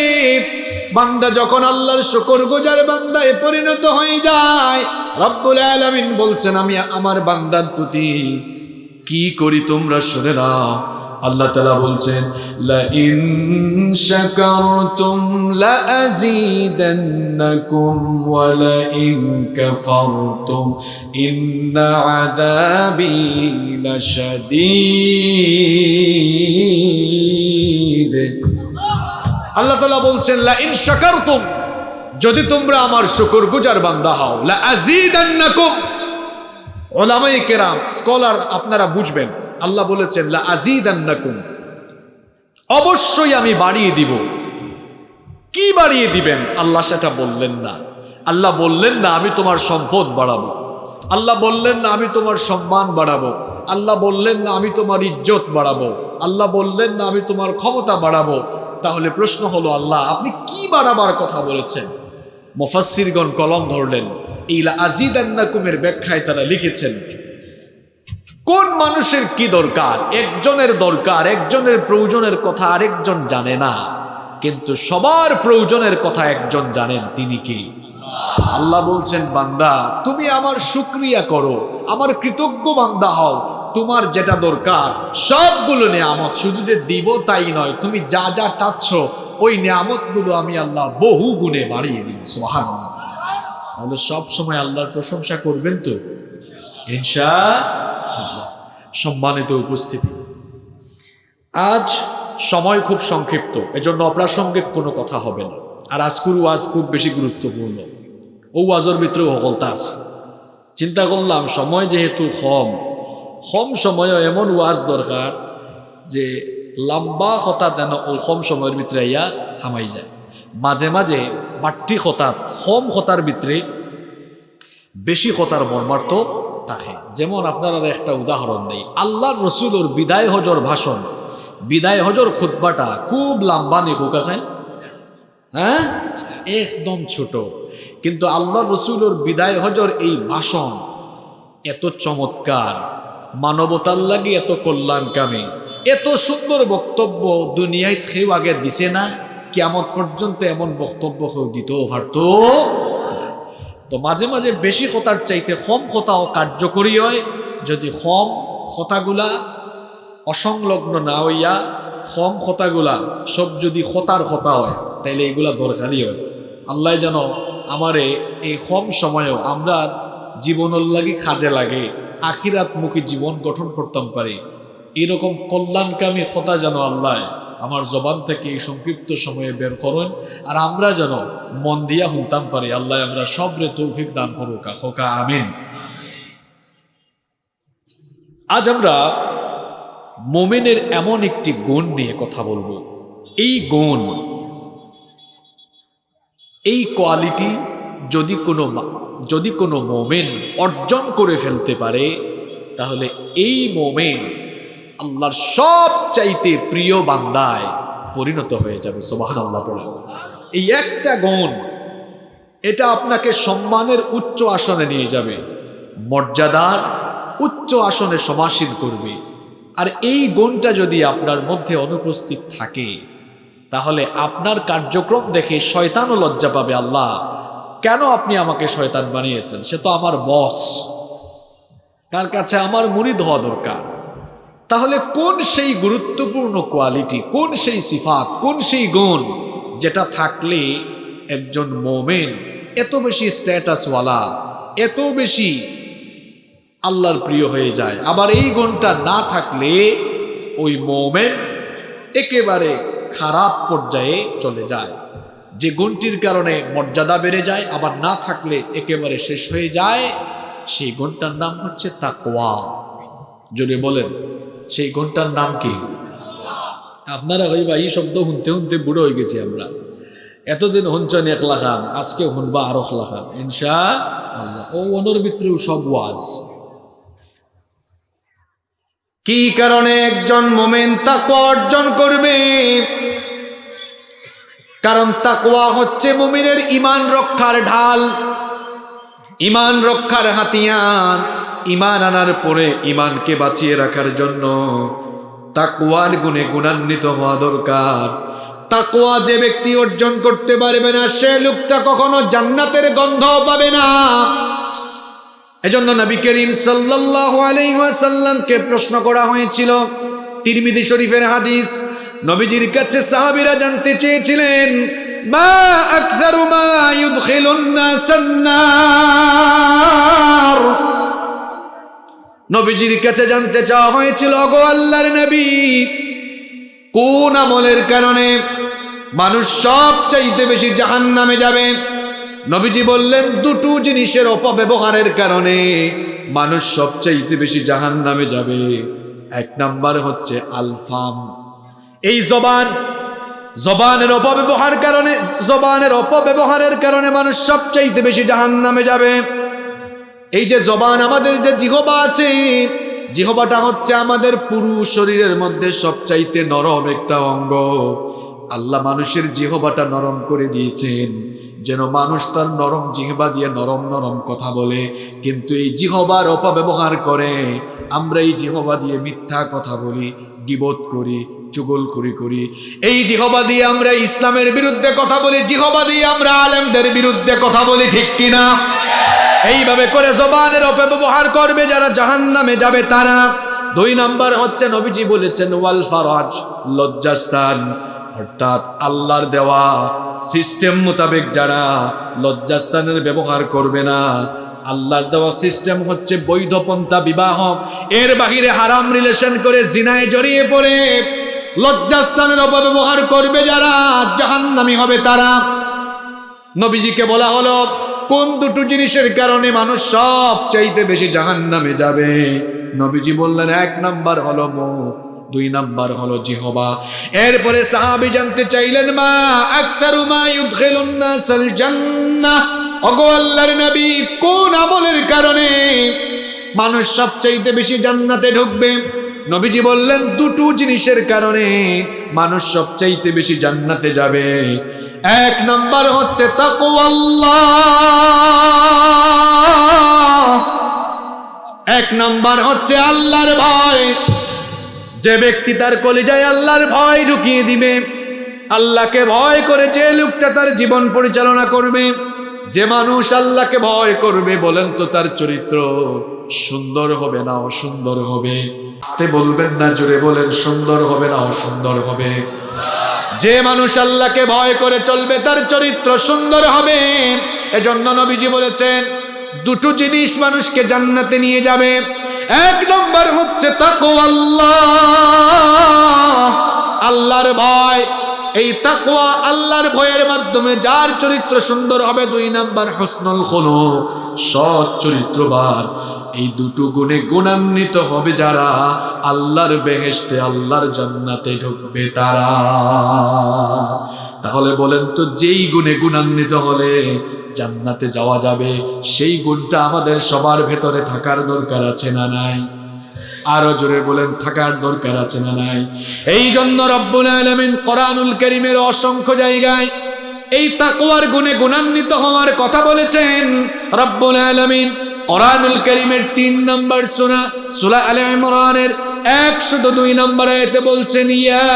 বান্দা যখন আল্লাহর শুকর গুজার বান্দায় পরিণত হয়ে যায়, রব্বুল আলামিন বলছেন, আমি আমার বান্দার প্রতি কি করি তোমরা শুনে নাও। আল্লাহ তালা বলছেন ইন্না আল্লাহ তালা বলছেন, লা ইন শাকারতুম যদি তোমরা আমার শুকর গুজার বান্দা হও, লা স্কলার আপনারা বুঝবেন, আল্লাহ বলেছেন, লা আজিদান্নাকুম অবশ্যই আমি বাড়িয়ে দিব। কি বাড়িয়ে দিবেন? আল্লাহ সেটা বললেন না। আল্লাহ বললেন না, আমি তোমার সম্পদ বাড়াবো। আল্লাহ বললেন না, আমি তোমার সম্মান বাড়াবো। আল্লাহ বললেন না, আমি তোমার ইজ্জত বাড়াবো। আল্লাহ বললেন না, আমি তোমার ক্ষমতা বাড়াবো। তাহলে প্রশ্ন হলো, আল্লাহ, আপনি কি বাড়াবার কথা বলেছেন? মুফাসসিরগণ কলম ধরলেন এই লা আজিদান্নাকুমের ব্যাখ্যায় তারা লিখেছেন, কোন মানুষের কি দরকার? একজনের দরকার, একজনের প্রয়োজনের কথা আরেকজন জানে না, কিন্তু সবার প্রয়োজনের কথা একজন জানেন, তিনি কি? আল্লাহ বলছেন, বান্দা, তুমি আমার শুক্রিয়া করো, আমার কৃতজ্ঞ বান্দা হও তোমার যেটা দরকার, সবগুলো নিয়ামত শুধু যে দিব তাই নয়, তুমি যা যা চাচ্ছ, ওই নিয়ামতগুলো আমি আল্লাহ বহু গুণে বাড়িয়ে দিব সোহান তাহলে সব সময় আল্লাহর প্রশংসা করবেন তো? ইনশা সম্মানিত উপস্থিতি। আজ সময় খুব সংক্ষিপ্ত, এজন্য অপ্রাসঙ্গিক কোনো কথা হবে না। আর আজকুর ওয়াজ খুব বেশি গুরুত্বপূর্ণ। ও ওয়াজের ভিতরে হকলতা আছে। চিন্তা করলাম, সময় যেহেতু কম কম সময়ও এমন ওয়াজ দরকার যে লম্বা কথা যেন ও কম সময়ের ভিতরে ইয়া হামাই যায়। মাঝে মাঝে বাট্টি হতাত কম হতার ভিতরে বেশি কথার মর্মার্থ থাকে। যেমন আপনারা একটা উদাহরণ নেই আল্লাহর রসুলোর বিদায় হজর ভাষণ। বিদায় হজর খুতবাটা খুব লম্বা নিকুক আছে। হ্যাঁ? একদম ছোট। কিন্তু আল্লাহ রসুলোর বিদায় হজর এই ভাষণ এত চমৎকার। মানবতার লাগে এত কল্যাণকামী। এত সুন্দর বক্তব্য দুনিয়ায় কেউ আগে দিছে না কেমন পর্যন্ত এমন বক্তব্য কেউ দিতেও পারতো তো মাঝে মাঝে বেশি কথার চাইতে কম কথাও কার্যকরী হয়। যদি কম কথাগুলা অসংলগ্ন না হইয়া কম কথাগুলা সব যদি কথার কথা হয়, তাইলে এগুলা দরকারই হয়। আল্লাহ যেন আমারে এই কম সময়েও আমরা জীবনের লাগি কাজে লাগে। আখিরাত মুখী জীবন গঠন করতাম পারি। এরকম কল্যাণকামী কথা যেন আল্লাহ আমার জবান থেকে এই সংক্ষিপ্ত সময়ে বের করুন, আর আমরা যেন মন দিয়া শুনতাম পারি, আল্লাহ আমরা সবরে তৌফিক দান করুকা হোকা আমিন। আজ আমরা মোমেনের এমন একটি গুণ নিয়ে কথা বলব। এই গুণ, এই কোয়ালিটি যদি কোনো যদি কোনো মোমেন অর্জন করে ফেলতে পারে, তাহলে এই মোমেন আল্লাহর সব চাইতে প্রিয় বান্দায় পরিণত হয়ে যাবে সোবাহান আল্লাহ এই একটা গুণ, এটা আপনাকে সম্মানের উচ্চ আসনে নিয়ে যাবে, মর্যাদার উচ্চ আসনে সমাসীন করবে। আর এই গুণটা যদি আপনার মধ্যে অনুপস্থিত থাকে, তাহলে আপনার কার্যক্রম দেখে শয়তানও লজ্জা পাবে, আল্লাহ। কেন আপনি আমাকে শয়তান বানিয়েছেন? সে তো আমার বস। তার কাছে আমার মুরিদ হওয়া দরকার? তাহলে কোন সেই গুরুত্বপূর্ণ কোয়ালিটি, কোন সেই সিফাত, কোন সেই গুণ যেটা থাকলে একজন মোমেন এত বেশি স্ট্যাটাসওয়ালা, এত বেশি আল্লাহর প্রিয় হয়ে যায়? আবার এই গুণটা না থাকলে ওই মোমেন একেবারে খারাপ পর্যায়ে চলে যায়। যে গুণটির কারণে মর্যাদা বেড়ে যায়, আবার না থাকলে একেবারে শেষ হয়ে যায়, সেই গুণটার নাম হচ্ছে তাকওয়া। যদি বলেন, সেই গুণটার নাম কি? আপনারা ওই বা এই শব্দ শুনতে শুনতে বুড়ো হয়ে গেছি আমরা। এতদিন শুনছেন এক লাখান আজকে শুনবা আরও লাখান ইনশা আল্লাহ ও অনর ভিতরেও সব ওয়াজ। কি কারণে একজন মোমেন তাকওয়া অর্জন করবে? কারণ তাকওয়া হচ্ছে মুমিনের ইমান রক্ষার ঢাল। ইমান রক্ষার হাতিয়ার। ইমান আনার পরে ইমানকে বাঁচিয়ে রাখার জন্য তাকওয়ার গুণে গুণান্বিত হওয়া দরকার। তাকওয়া যে ব্যক্তি অর্জন করতে পারবে না, সে লোকটা কখনো জান্নাতের গন্ধ পাবে না। এজন্য নবী করিম সাল্লাল্লাহু আলাইহি ওয়াসাল্লামকে প্রশ্ন করা হয়েছিল তিরমিজি শরীফের হাদিস নবীজির কাছে সাহাবীরা জানতে চেয়েছিলেন নবীজির কাছে জানতে চাওয়া হয়েছিল গো আল্লাহর নবী, কোন আমলের কারণে মানুষ সবচাইতে বেশি জাহান্নামে যাবে? নবীজি বললেন, দুটো জিনিসের অপব্যবহারের কারণে মানুষ সবচাইতে বেশি জাহান নামে যাবে। এক নাম্বার হচ্ছে আলফাম। এই জবান, জবানের অপব্যবহার কারণে, জবানের অপব্যবহারের কারণে মানুষ সবচাইতে বেশি জাহান নামে যাবে। এই যে জবান আমাদের যে জিহবা আছে, জিহবাটা হচ্ছে আমাদের পুরো শরীরের মধ্যে সবচাইতে নরম একটা অঙ্গ। আল্লাহ মানুষের জিহবাটা নরম করে দিয়েছেন, যেন মানুষ তার নরম জিহবা দিয়ে নরম নরম কথা বলে। কিন্তু এই জিহবার অপব্যবহার করে, আমরা এই জিহবা দিয়ে মিথ্যা কথা বলি গিবোধ করি চুগলখুরি করি এই জিহবা দিয়ে আমরা ইসলামের বিরুদ্ধে কথা বলি, জিহবা দিয়ে আমরা আলেমদের বিরুদ্ধে কথা বলি, ঠিক কিনা? এইভাবে করে জবানের অপব্যবহার করবে যারা জাহান নামে যাবে তারা। দুই নাম্বার হচ্ছে নবীজি বলেছেন, ওয়াল ফারাজ, লজ্জাস্থান। অর্থাৎ আল্লাহর দেওয়া সিস্টেম মোতাবেক যারা লজ্জাস্থানের ব্যবহার করবে না, আল্লাহর দেওয়া সিস্টেম হচ্ছে বৈধপন্থা বিবাহ। এর বাহিরে হারাম রিলেশন করে জিনায় জড়িয়ে পড়ে। লজ্জাস্থানের অপব্যবহার করবে যারা, জাহান্নামী হবে তারা। নবীজিকে বলা হলো, কোন দুটো জিনিসের কারণে মানুষ সব চাইতে বেশি জাহান নামে যাবে? নবীজি বললেন, এক নাম্বার হলো মুখ দুই নাম্বার হলো জিহবা। এরপরে সাহাবি জানতে চাইলেন, মা আকতারু মা ইউদখিলুন নাসাল জান্নাহ? ওগো আল্লাহর নবী, কোন আমলের কারণে মানুষ সবচাইতে বেশি জান্নাতে ঢুকবে? নবীজি বললেন, দুটো জিনিসের কারণে মানুষ সবচাইতে বেশি জান্নাতে যাবে। এক নাম্বার হচ্ছে এক নাম্বার হচ্ছে আল্লাহর ভয়। যে ব্যক্তি তার কলিজায় আল্লাহর ভয় ঢুকিয়ে দিবে, আল্লাহকে ভয় করে যে লোকটা তার জীবন পরিচালনা করবে, যে মানুষ আল্লাহকে ভয় করবে বলেন তো তার চরিত্র। সুন্দর হবে না অসুন্দর হবে? আস্তে বলবেন না, জোরে বলেন, সুন্দর হবে না অসুন্দর হবে? যে মানুষ আল্লাহকে ভয় করে চলবে, তার চরিত্র সুন্দর হবে। এজন্য নবীজি বলেছেন, দুটো জিনিস মানুষকে জান্নাতে নিয়ে যাবে। এক নম্বর হচ্ছে তাকওয়া আল্লাহ আল্লাহর ভয়। এই তাকওয়া আল্লাহর ভয়ের মাধ্যমে, যার চরিত্র সুন্দর হবে, দুই নাম্বার হসনুল খোলো সৎ চরিত্রবান। এই দুটো গুণে গুণান্বিত হবে যারা আল্লাহর বেহেশতে, আল্লাহর জান্নাতে ঢুকবে তারা। তাহলে বলেন তো, যেই গুণে গুণান্বিত হলে জান্নাতে যাওয়া যাবে, সেই গুণটা আমাদের সবার ভেতরে থাকার দরকার আছে না নাই? আরও জোরে বলেন, থাকার দরকার আছে না নাই? এই জন্য রব্বুল আলমিন কোরআনুল করিমের অসংখ্য জায়গায় এই তাকওয়ার গুণে গুণান্বিত হওয়ার কথা বলেছেন। রব্বুল আলমিন কোরআনুল করিমের তিন নম্বর সুরা সুরা আলে ইমরানের একশত দুই নম্বর আয়াতে বলছেন, ইয়া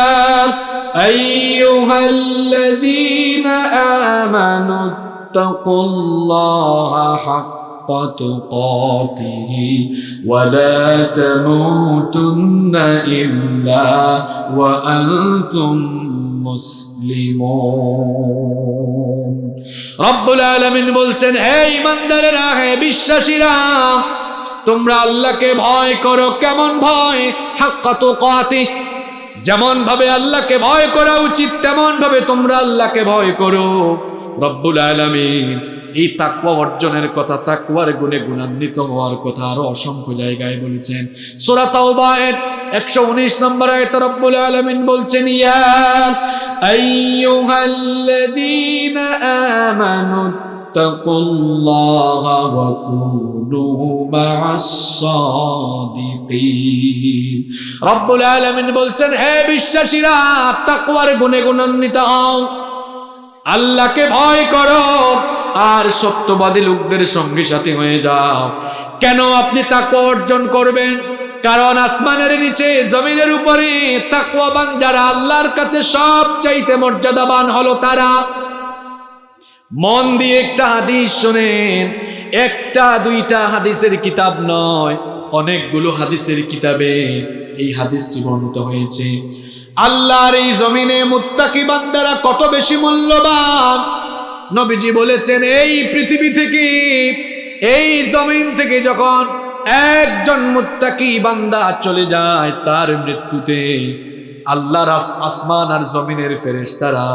আমানু, তাকুল্লাহা حق تقاته ولا تموتن إلا وأنتم মুসলিমুন রব্বুল আলামিন বলছেন হে ইমানদারেরা হে বিশ্বাসীরা তোমরা আল্লাহকে ভয় করো কেমন ভয় হাক্কা তুকাতি যেমন ভাবে আল্লাহকে ভয় করা উচিত তেমন ভাবে তোমরা আল্লাহকে ভয় করো রব্বুল আলামিন। এই তাকুয়া অর্জনের কথা তাকুয়ার গুণে গুণান্বিত হওয়ার কথা আরও অসংখ্য জায়গায় বলেছেন। সূরা তাওবায়ের 119 নম্বর আয়াতে রব্বুল আলামিন বলছেন রব্বুল আলামিন বলছেন, হে বিশ্বাসীরা, তাকওয়ার গুণে গুণান্বিত হও। আল্লাহকে ভয় করো, আর সত্যবাদী লোকদের সঙ্গে সাথে হয়ে যাও। কেন আপনি তাকওয়া অর্জন করবেন? কারণ আসমানের নিচে, জমিনের উপরে তাকওয়াবান যারা আল্লাহর কাছে সব চাইতে মর্যাদাবান হলো তারা। মন দিয়ে একটা হাদিস শোনেন, একটা দুইটা হাদিসের কিতাব নয়, অনেকগুলো হাদিসের কিতাবে এই হাদিসটি বর্ণিত হয়েছে। আল্লাহর এই জমিনে মুত্তাকি বান্দারা কত বেশি মূল্যবান? নবীজি বলেছেন, এই পৃথিবী থেকে, এই জমিন থেকে যখন একজন মুত্তাকি বান্দা চলে যায়, তার মৃত্যুতে আল্লাহর আসমান আর জমিনের ফেরেশতারা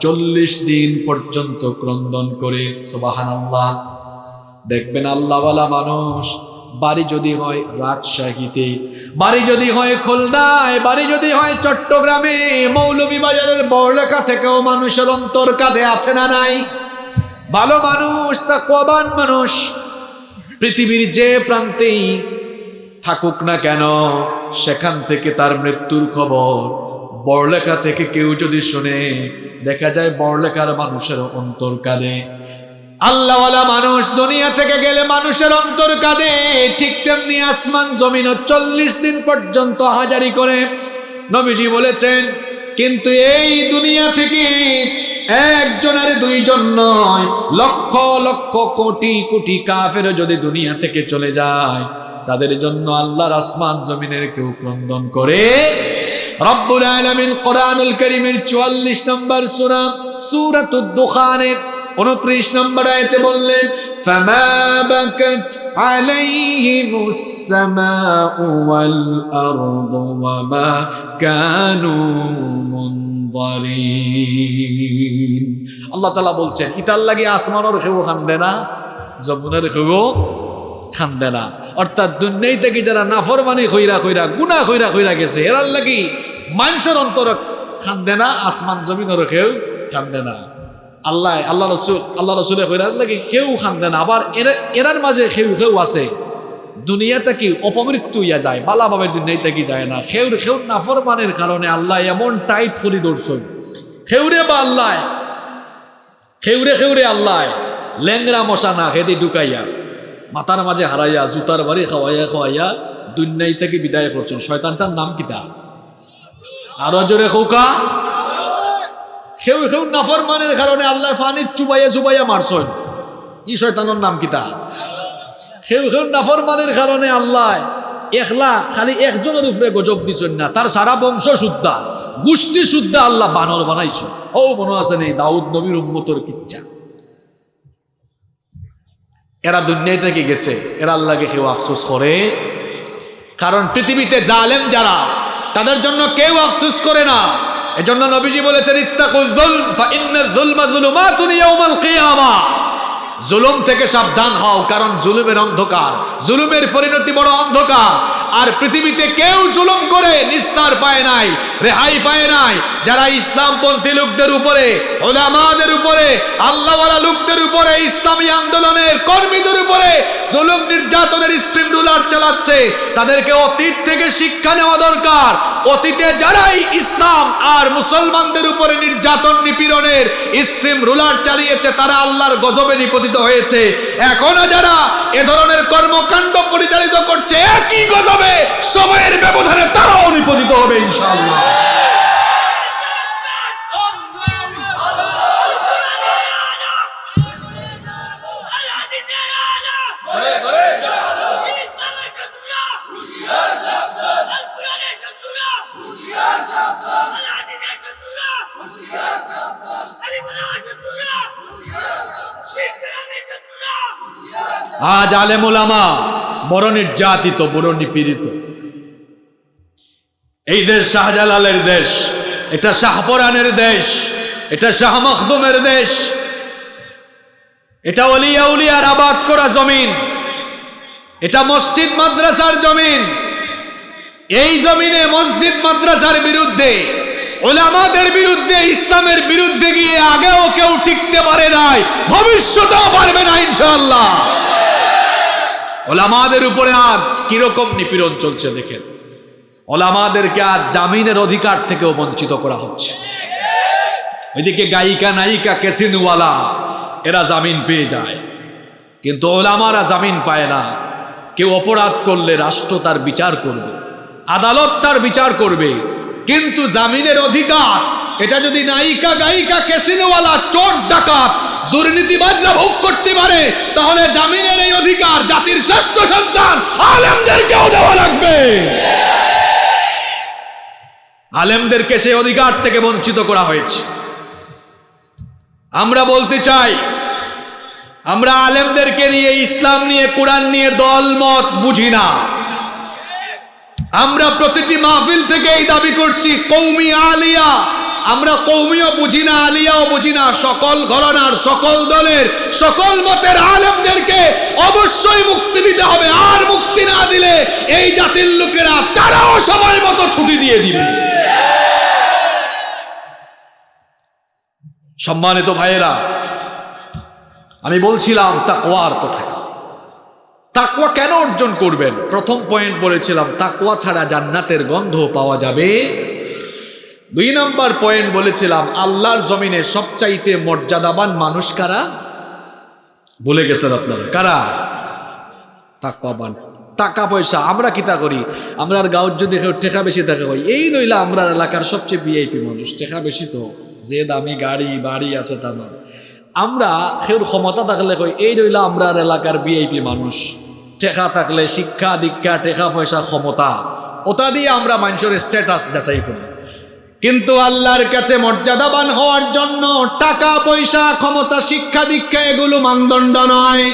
চল্লিশ দিন পর্যন্ত ক্রন্দন করে সোবাহান আল্লাহ দেখবেন আল্লাহওয়ালা মানুষ বাড়ি যদি হয় রাজশাহীতে, বাড়ি যদি হয় খুলনায়, বাড়ি যদি হয় চট্টগ্রামে মৌলভীবাজারের বড়লেখা থেকেও মানুষের অন্তর কাঁধে আছে না নাই? ভালো মানুষ তা কবান মানুষ, পৃথিবীর যে প্রান্তেই থাকুক না কেন, সেখান থেকে তার মৃত্যুর খবর বড়লেখা থেকে কেউ যদি শুনে, দেখা যায় বড়লেখার মানুষের অন্তর কাঁদে আল্লাহওয়ালা মানুষ দুনিয়া থেকে গেলে মানুষের অন্তর কাঁদে। ঠিক তেমনি আসমান জমিন চল্লিশ দিন পর্যন্ত হাজারি করে। নবীজি বলেছেন, কিন্তু এই দুনিয়া থেকে একজন আর দুইজন নয়, লক্ষ লক্ষ কোটি কোটি কাফের যদি দুনিয়া থেকে চলে যায়, তাদের জন্য আল্লাহর আসমান জমিনের কেউ ক্রন্দন করে। রব্বুল আলামিন কোরআনুল করিমের চুয়াল্লিশ নম্বর সূরা, সূরাতুদ দুখানের উনত্রিশ নম্বর আয়তে বললেন فما بكت عليهم السماء والأرض وما كانوا منظرين আল্লাহ তালা বলছেন ইতার লাগে আসমানের কেউ খান্দে না জমুনের কেউ খান্দে না অর্থাৎ দুনিয়াই থেকে যারা নাফরমানি কইরা কইরা গুনা কইরা কইরা গেছে এরার লাগি মানুষের অন্তর খান্দে না আসমান জমিনের কেউ খান্দে না আল্লাহ আল্লাহ রসুল, আল্লাহ রসুলের কইরার লাগে কেউ খান্দে না। আবার এরা, এরার মাঝে কেউ কেউ আছে। দুনিয়াতে কি অপমৃত্যু ইয়া যায় বালাভাবে দুনিয়ায় থেকে যায় না। খেউর খেউর নাফরমানের কারণে আল্লাহ এমন টাইট করি দৌড়ছই খেউরে বা আল্লাহ, খেউরে খেউরে আল্লাহ ল্যাংরা মশা না খেতে ঢুকাইয়া, মাথার মাঝে হারাইয়া, জুতার বাড়ি খাওয়াইয়া খাওয়াইয়া দুনিয়াই থেকে বিদায় করছেন? শয়তানটার নাম কিতা আরও জোরে খৌকা খেউ খেউ নাফরমানের কারণে আল্লাহ ফানি চুবাইয়া চুবাইয়া মারছন। ই শয়তানের নাম কিতা খেউ খেউ নাফরমানের কারণে আল্লাহ একলা খালি একজনের উপরে গজব দিছেন না, তার সারা বংশ শুদ্ধা। গোষ্ঠী শুদ্ধা আল্লাহ বানর বানাইছ ও মনে আছে নেই, দাউদ নবীর উম্মতর কিচ্ছা। এরা দুনিয়ায় থেকে গেছে, এরা আল্লাহকে কেউ আফসোস করে। কারণ পৃথিবীতে জালেম যারা, তাদের জন্য কেউ আফসোস করে না। এজন্য নবীজি বলেছেন, ইত্তাকুল যুলম ফা ইন্নাল যুলমা যুলুমাতুন ইয়াউমাল কিয়ামা। জুলুম থেকে সাবধান হও, কারণ জুলুমের অন্ধকার। জুলুমের পরিণতি বড় অন্ধকার। আর পৃথিবীতে কেউ জুলুম করে নিস্তার পায় নাই, রেহাই পায় নাই। যারা ইসলামপন্থী লোকদের উপরে, ওলামাদের উপরে, আল্লাহওয়ালা লোকদের উপরে, ইসলামী আন্দোলনের কর্মীদের উপরে জুলুম নির্যাতনের স্ট্রিম রুলার চালাচ্ছে, তাদেরকে অতীত থেকে শিক্ষা নেওয়া দরকার। অতীতে যারাই ইসলাম আর মুসলমানদের উপরে নির্যাতন নিপীড়নের স্ট্রিম রুলার চালিয়েছে, তারা আল্লাহর গজবে নিপতিত হয়েছে। এখনও যারা এ ধরনের কর্মকাণ্ড পরিচালিত করছে, একই গজবে সময়ের ব্যবধানে তারাও নিপতিত হবে ইনশাআল্লাহ আজ আলেম ওলামা বড় নির্যাতিত, বড় নিপীড়িত। এই দেশ শাহজালালের দেশ, এটা শাহপরানের দেশ, এটা শাহ মখদুমের দেশ, এটা অলিয়া উলিয়ার আবাদ করা জমিন, এটা মসজিদ মাদ্রাসার জমিন। এই জমিনে মসজিদ মাদ্রাসার বিরুদ্ধে ওলামাদের বিরুদ্ধে, ইসলামের বিরুদ্ধে গিয়ে আগেও কেউ টিকতে পারে নাই, ভবিষ্যতেও পারবে না ইনশাআল্লাহ। ওলামাদের উপরে আজ কীরকম নিপীড়ন চলছে দেখেন। ওলামাদেরকে আজ জামিনের অধিকার থেকেও বঞ্চিত করা হচ্ছে। এদিকে গায়িকা, নায়িকা, কেসিনওয়ালা, এরা জামিন পেয়ে যায়। কিন্তু ওলামারা জামিন পায় না। কেউ অপরাধ করলে রাষ্ট্র তার বিচার করবে, আদালত তার বিচার করবে। কিন্তু জামিনের অধিকার, এটা যদি নায়িকা, গায়িকা, কেসিনোওয়ালা, চোর, ডাকাত দুর্নীতিবাজরা ভোগ করতে পারে, তাহলে জামিনের এই অধিকার জাতির শ্রেষ্ঠ সন্তান আলেমদেরকেও দেওয়া লাগবে। আলেমদেরকে সেই অধিকার থেকে বঞ্চিত করা হয়েছে। আমরা বলতে চাই, আমরা আলেমদেরকে নিয়ে ইসলাম নিয়ে, কোরআন নিয়ে দল মত বুঝি না। আমরা প্রতিটি মাহফিল থেকে এই দাবি করছি, কৌমি আলিয়া আমরা কৌমিও বুঝি না, আলিয়াও বুঝি না, সকল ঘরানার, সকল দলের, সকল মতের আলেমদেরকে অবশ্যই মুক্তি দিতে হবে। আর মুক্তি না দিলে এই জাতির লোকেরা তারাও সময় মতো ছুটি দিয়ে দিবে। সম্মানিত ভাইয়েরা, আমি বলছিলাম, তাকওয়ার কথা তাকওয়া কেন অর্জন করবেন? প্রথম পয়েন্ট বলেছিলাম, তাকওয়া ছাড়া জান্নাতের গন্ধ পাওয়া যাবে দুই নাম্বার পয়েন্ট বলেছিলাম, আল্লাহর জমিনে সবচাইতে মর্যাদাবান মানুষ কারা? বলে গেছেন আপনারা। কারা? তাকওয়াবান। টাকা পয়সা, আমরা কিতা করি? আমরা আর যদি টেকা বেশি দেখা হয় এই নইলে আমরা এলাকার সবচেয়ে ভিআইপি মানুষ, টেকা বেশি তো। যে দামি গাড়ি, বাড়ি আছে তা নয়। আমরা কেউর ক্ষমতা থাকলে কই এই রইলা আমরা এলাকার ভিআইপি মানুষ। টেকা থাকলে শিক্ষা, দীক্ষা, টেকা পয়সা ক্ষমতা। ওটা দিয়ে আমরা মানুষের স্ট্যাটাস যাচাই করি। কিন্তু আল্লাহর কাছে মর্যাদাবান হওয়ার জন্য টাকা, পয়সা, ক্ষমতা, শিক্ষা, দীক্ষা এগুলো মানদণ্ড নয়।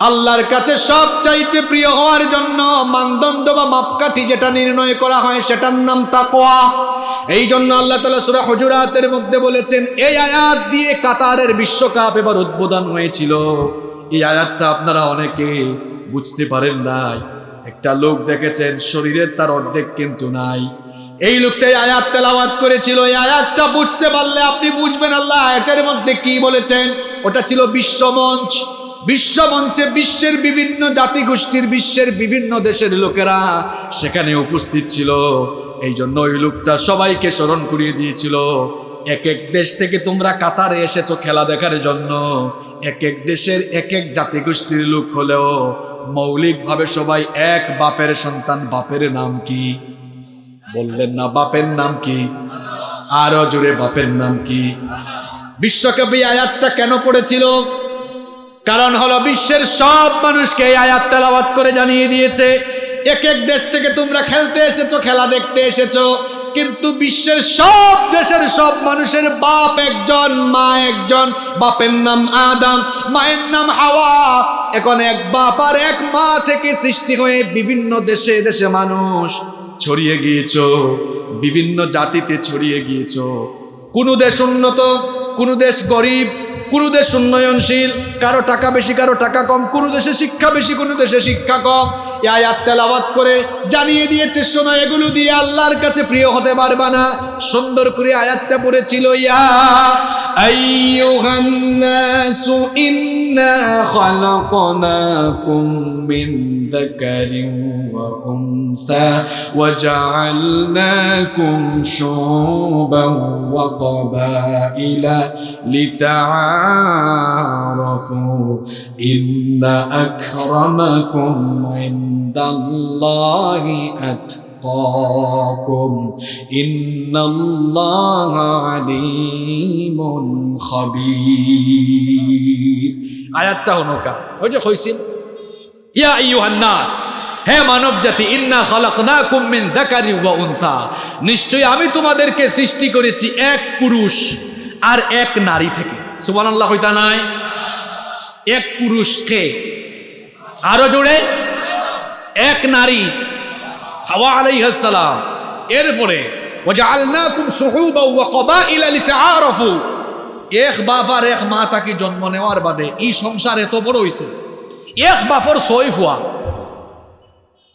আল্লাহর কাছে সব চাইতে প্রিয় হওয়ার জন্য মানদণ্ড বা মাপকাঠি যেটা নির্ণয় করা হয় সেটার নাম তাকোয়া এই জন্য আল্লাহ তালা সুরা হজুরাতের মধ্যে বলেছেন, এই আয়াত দিয়ে কাতারের বিশ্বকাপ এবার উদ্বোধন হয়েছিল। এই আয়াতটা আপনারা অনেকে বুঝতে পারেন নাই। একটা লোক দেখেছেন, শরীরের তার অর্ধেক কিন্তু নাই। এই লোকটাই আয়াত তেলাওয়াত করেছিল, এই আয়াতটা বুঝতে পারলে আপনি বুঝবেন আল্লাহ আয়াতের মধ্যে কি বলেছেন। ওটা ছিল বিশ্বমঞ্চ। বিশ্বমঞ্চে বিশ্বের বিভিন্ন জাতিগোষ্ঠীর, বিশ্বের বিভিন্ন দেশের লোকেরা সেখানে উপস্থিত ছিল। এই জন্য ওই লোকটা সবাইকে স্মরণ করিয়ে দিয়েছিল। এক এক দেশ থেকে তোমরা কাতারে এসেছ খেলা দেখার জন্য। এক এক দেশের এক এক জাতিগোষ্ঠীর লোক হলেও মৌলিকভাবে সবাই এক বাপের সন্তান। বাপের নাম কি? বললেন, না, বাপের নাম কি? আরও জোরে, বাপের নাম কি? বিশ্বকাপে আয়াতটা কেন পড়েছিল? কারণ হলো বিশ্বের সব মানুষকে এই আয়াত তেলাওয়াত করে জানিয়ে দিয়েছে, এক এক দেশ থেকে তোমরা খেলতে এসেছ, খেলা দেখতে এসেছ, কিন্তু বিশ্বের সব দেশের সব মানুষের বাপ একজন, মা একজন, বাপের নাম আদম, মায়ের নাম হাওয়া। এখন এক বাপ আর এক মা থেকে সৃষ্টি হয়ে বিভিন্ন দেশে দেশে মানুষ ছড়িয়ে গিয়েছ, বিভিন্ন জাতিতে ছড়িয়ে গিয়েছ। কোনো দেশ উন্নত, কোনো দেশ গরিব, কোনো দেশ উন্নয়নশীল, কারও টাকা বেশি, কারও টাকা কম, কোনো দেশে শিক্ষা বেশি, কোনো দেশে শিক্ষা কম। আয়াত তেলাওয়াত করে জানিয়ে দিয়েছে, শোনো, এগুলো দিয়ে আল্লাহর কাছে প্রিয় হতে পারবা না। সুন্দর করে আয়াতটা পড়েছিল, ইয়া আইয়ুহান নাসু ইন্না খালাকনাকুম মিন যাকারিন ওয়া উনসা ওয়া জাআলনাকুম শুবান ওয়া ক্বাবাইলা লিতাআরাফু। ইন্না আকরামাকুম ইনদাল্লাহি আতকাকুম ইন্নাল্লাহা আলিমুন খাবীর আয়াতটা হনকা ওই যে কইছিল, ইয়া আইয়ুহান নাস, হে মানব জাতি ইন্না খালাকনাকুম মিন যাকারি ওয়া উনসা। নিশ্চয়ই আমি তোমাদেরকে সৃষ্টি করেছি এক পুরুষ আর এক নারী থেকে। সুবহানাল্লাহ হইতা নাই? এক পুরুষকে আরও জোরে এক নারী, হাওয়া আলাইহাসালাম এরপরে এক বাফার এক মা তাকে জন্ম নেওয়ার বাদে এই সংসার এত বড় হইছে। এক বাফর সই ফুয়া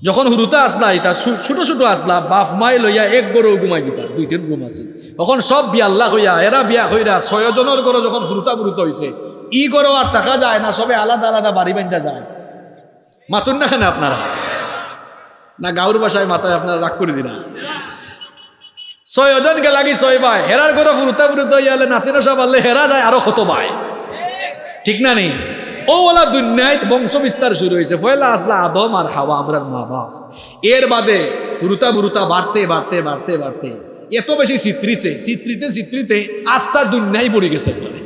যখন হুরুতা আসলা ইতা ছোট ছোট আসলা বাফ মাই লইয়া এক গরু গুমাই দিতা দুই তিন রুম আছে। তখন সব বিয়াল্লা হইয়া, এরা বিয়া হইরা ছয়জনের গরো যখন হুরুতা বুরুত হয়েছে ই গরো আর টাকা যায় না, সবে আলাদা আলাদা বাড়ি বান্ধা যায়। মাতুন না কেন আপনারা? না গাঁর বাসায় মাথায় আপনারা রাগ করে দিনা। ছয়জন গে লাগি ছয় ভাই। হেরার গরু ফুরুতা ফুরুতা হইয়ালে নাতিনা সব আনলে হেরা যায় আরও কত ভাই। ঠিক না নেই ও ওলা দুনিয়ায় বংশ বিস্তার শুরু হয়েছে ফয়লা আসলা আদম আর হাওয়া আমরার মা বাপ। এর বাদে বুরুতা বুরুতা বাড়তে বাড়তে বাড়তে বাড়তে। এত বেশি চিত্রিছে চিত্রিতে চিত্রিতে আস্থা দুনিয়ায় পড়ে গেছে বলে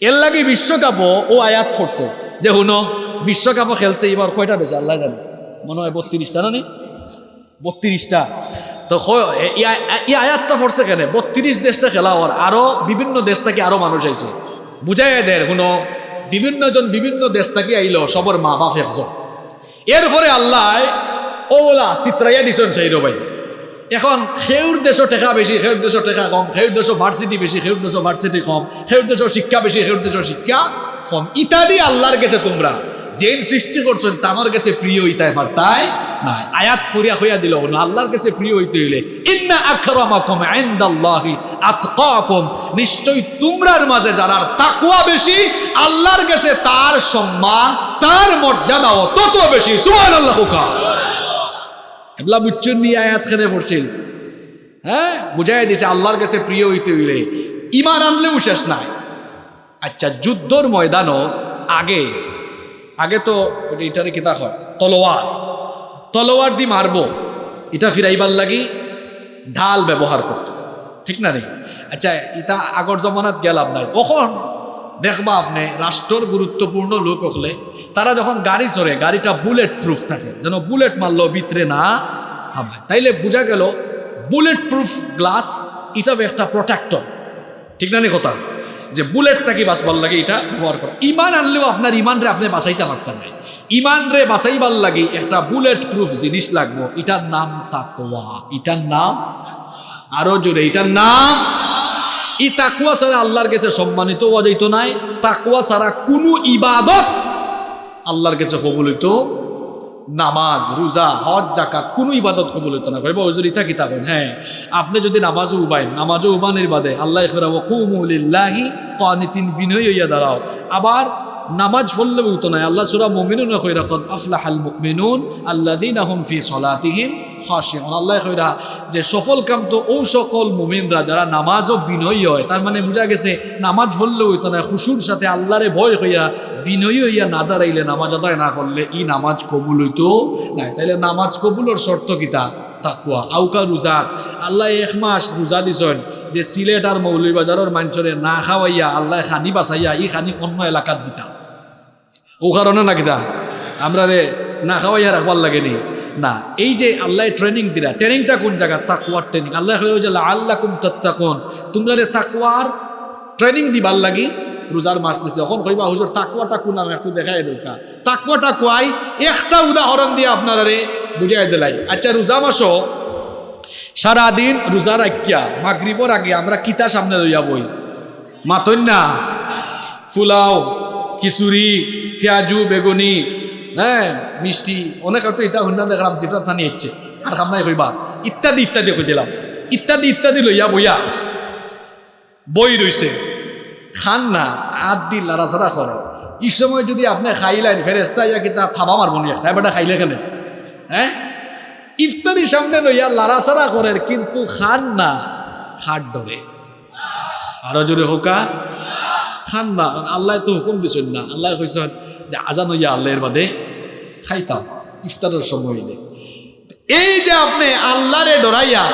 এর লাগে বিশ্বকাপও ও আয়াত পড়ছে। যে হুনো, বিশ্বকাপও খেলছে এবার কয়টা দেশে আল্লাহ জানে। মনে হয় বত্রিশটা না নি? বত্রিশটা। তো এই আয়- এই আয়াতটা পড়ছে কেন? বত্রিশ দেশটা খেলা হওয়ার, আরও বিভিন্ন দেশ থেকে আরও মানুষ আইছে। বুঝাই দেয় শুনো, বিভিন্ন জন বিভিন্ন দেশ থেকে আইলো, সবর মা বাপ একজন। এরপরে আল্লাহ ওলা চিত্রাইয়া দিছেন সেই ভাই। এখন সেউর দেশও টেকা বেশি সেউর দেশও টেকা কম, সেউর দেশও ভার্সিটি বেশি সেউর দেশও ভার্সিটি কম, সেউর দেশও শিক্ষা বেশি সেউর দেশও শিক্ষা কম। ইত্যাদি আল্লাহর গেছে তোমরা। জেন সৃষ্টি করছেন, তামার কাছে প্রিয় ইতাই তাই নাই। আয়াত ফরিয়া হইয়া দিল না আল্লাহর কাছে প্রিয় হইতে হইলে, ইন্না আকরামাকুম ইনদাল্লাহি আতকাকুম। নিশ্চয়ই তোমরার মাঝে যারা তাকওয়া বেশি, আল্লাহর কাছে তার সম্মান, তার মর্যাদাও তত বেশি। সুবহানাল্লাহ কা। এবলা বুচ্চুর নিয়ে আয়াত খেলে পড়ছিল? হ্যাঁ? বুঝাই দিছে, আল্লাহর কাছে প্রিয় হইতে হইলে ইমান আনলেও শেষ নাই। আচ্ছা যুদ্ধর ময়দানও আগে আগে তো এটা- এটারে কিতা হয়? তলোয়ার। তলোয়ার দি মারবো। এটা ফিরাইবার লাগি ঢাল ব্যবহার করত। ঠিক না নেই আচ্ছা ইটা আগর জমানাত গেলাম নাই কখন দেখবা আপনি রাষ্ট্রর গুরুত্বপূর্ণ লোক হলে তারা যখন গাড়ি চড়ে, গাড়িটা বুলেট প্রুফ থাকে। যেন বুলেট মারলো ভিতরে না হামায়। তাইলে বোঝা গেল বুলেট প্রুফ গ্লাস এটা একটা প্রোটেক্টর ঠিক না নি কথা? যে বুলেট থাকি বাঁচবার লাগে এটা ব্যবহার করা। ইমান আনলেও আপনার ইমান রে আপনি বাঁচাইতে পারতেন না ইমান রে বাঁচাইবার লাগে একটা বুলেট প্রুফ জিনিস লাগবো, এটার নাম তাকওয়া। এটার নাম আরও জোরে, এটার নাম ই তাকুয়া ছাড়া আল্লাহর কাছে সম্মানিত হওয়া যাইত নাই। তাকুয়া ছাড়া কোনো ইবাদত আল্লাহর কাছে কবুল হইতো নামাজ, রোজা, হজ জাকাত কোনো ইবাদত কবুল হতো না। কইবা, হুজুর, ইতা কিতা কইন? হ্যাঁ আপনি যদি নামাজও উবাইন, নামাজও উবানের বাদে আল্লাহ কইরা ওয়া কুমু লিল্লাহি কানিতিন বিনয় হইয়া দাঁড়াও। আবার নামাজ পড়লে উতো নাই। আল্লাহ সুরা মমিনুন কদ আফলাহাল মুমিনুন আল্লাযীনা হুম ফি সলাতিহিম খাশিউন আল্লাহ কইরা যে সফল কাম তো ও সকল মুমিনরা যারা নামাজও বিনয়ী হয়, তার মানে বোঝা গেছে নামাজ পড়লে হইতো না, খুশুর সাথে আল্লাহরে ভয় হইয়া বিনয়ী হইয়া না দাঁড়াইলে নামাজ আদায় না করলে ই নামাজ কবুল হইতো না তাইলে নামাজ কবুলের শর্ত কিতা? তাকুয়া আউকা রোজাত আল্লাহ এক মাস রোজা দিছেন যে সিলেট আর মৌলভীবাজারের মানুষরে না খাওয়াইয়া, আল্লাহ খানি বাঁচাইয়া ই খানি অন্য এলাকাত দিতা। ও কারণে না কিতা? আমরা রে না খাওয়াইয়া রাখবার লাগেনি। না, এই যে আল্লাহ ট্রেনিং দিলা ট্রেনিংটা কোন জায়গা? তাকুয়ার ট্রেনিং আল্লাহ যে আল্লাহ কুম তত্তাকুন। তোমরা রে তাকুয়ার ট্রেনিং দিবার লাগি রোজার মাস দিছে যখন কইবা, হুজুর তাকুয়াটা কোন নাম একটু দেখাই দৌকা তাকুয়াটা কোয়াই একটা উদাহরণ দিয়ে আপনারা রে বুঝাই দিলাই। আচ্ছা রোজা মাসও সারাদিন রোজা রাখিয়া, মাগরিবর আগে আমরা কিতা সামনে লইয়া বই? মাতন না ফুলাও, খিচুড়ি, পেঁয়াজু, বেগুনি হ্যাঁ মিষ্টি। অনেক তো ইটা হুন্না দেখলাম সেটা থানি ইচ্ছে আর খামনাই কইবা। ইত্যাদি ইত্যাদি কই দিলাম। ইত্যাদি ইত্যাদি লইয়া বইয়া বই রইছে। খান না আদ দি লাড়াছাড়া করে। এই সময় যদি আপনি খাইলেন ফেরেস্তা ইয়া কিতা থাবা মারব নি একটা বেটা খাইলে কেন? হ্যাঁ? ইফতারি সামনে লইয়া লাড়াছাড়া করেন কিন্তু খান না, খাট ধরে। আরও জোরে হোকা? খান না আল্লাহ তো হুকুম দিছেন না। আল্লাহ কইছেন যে আজান হইয়া আল্লাহর বাদে খাইতাম, ইফতারের সময় হইলে। এই যে আপনি আল্লাহরে ডরাইয়া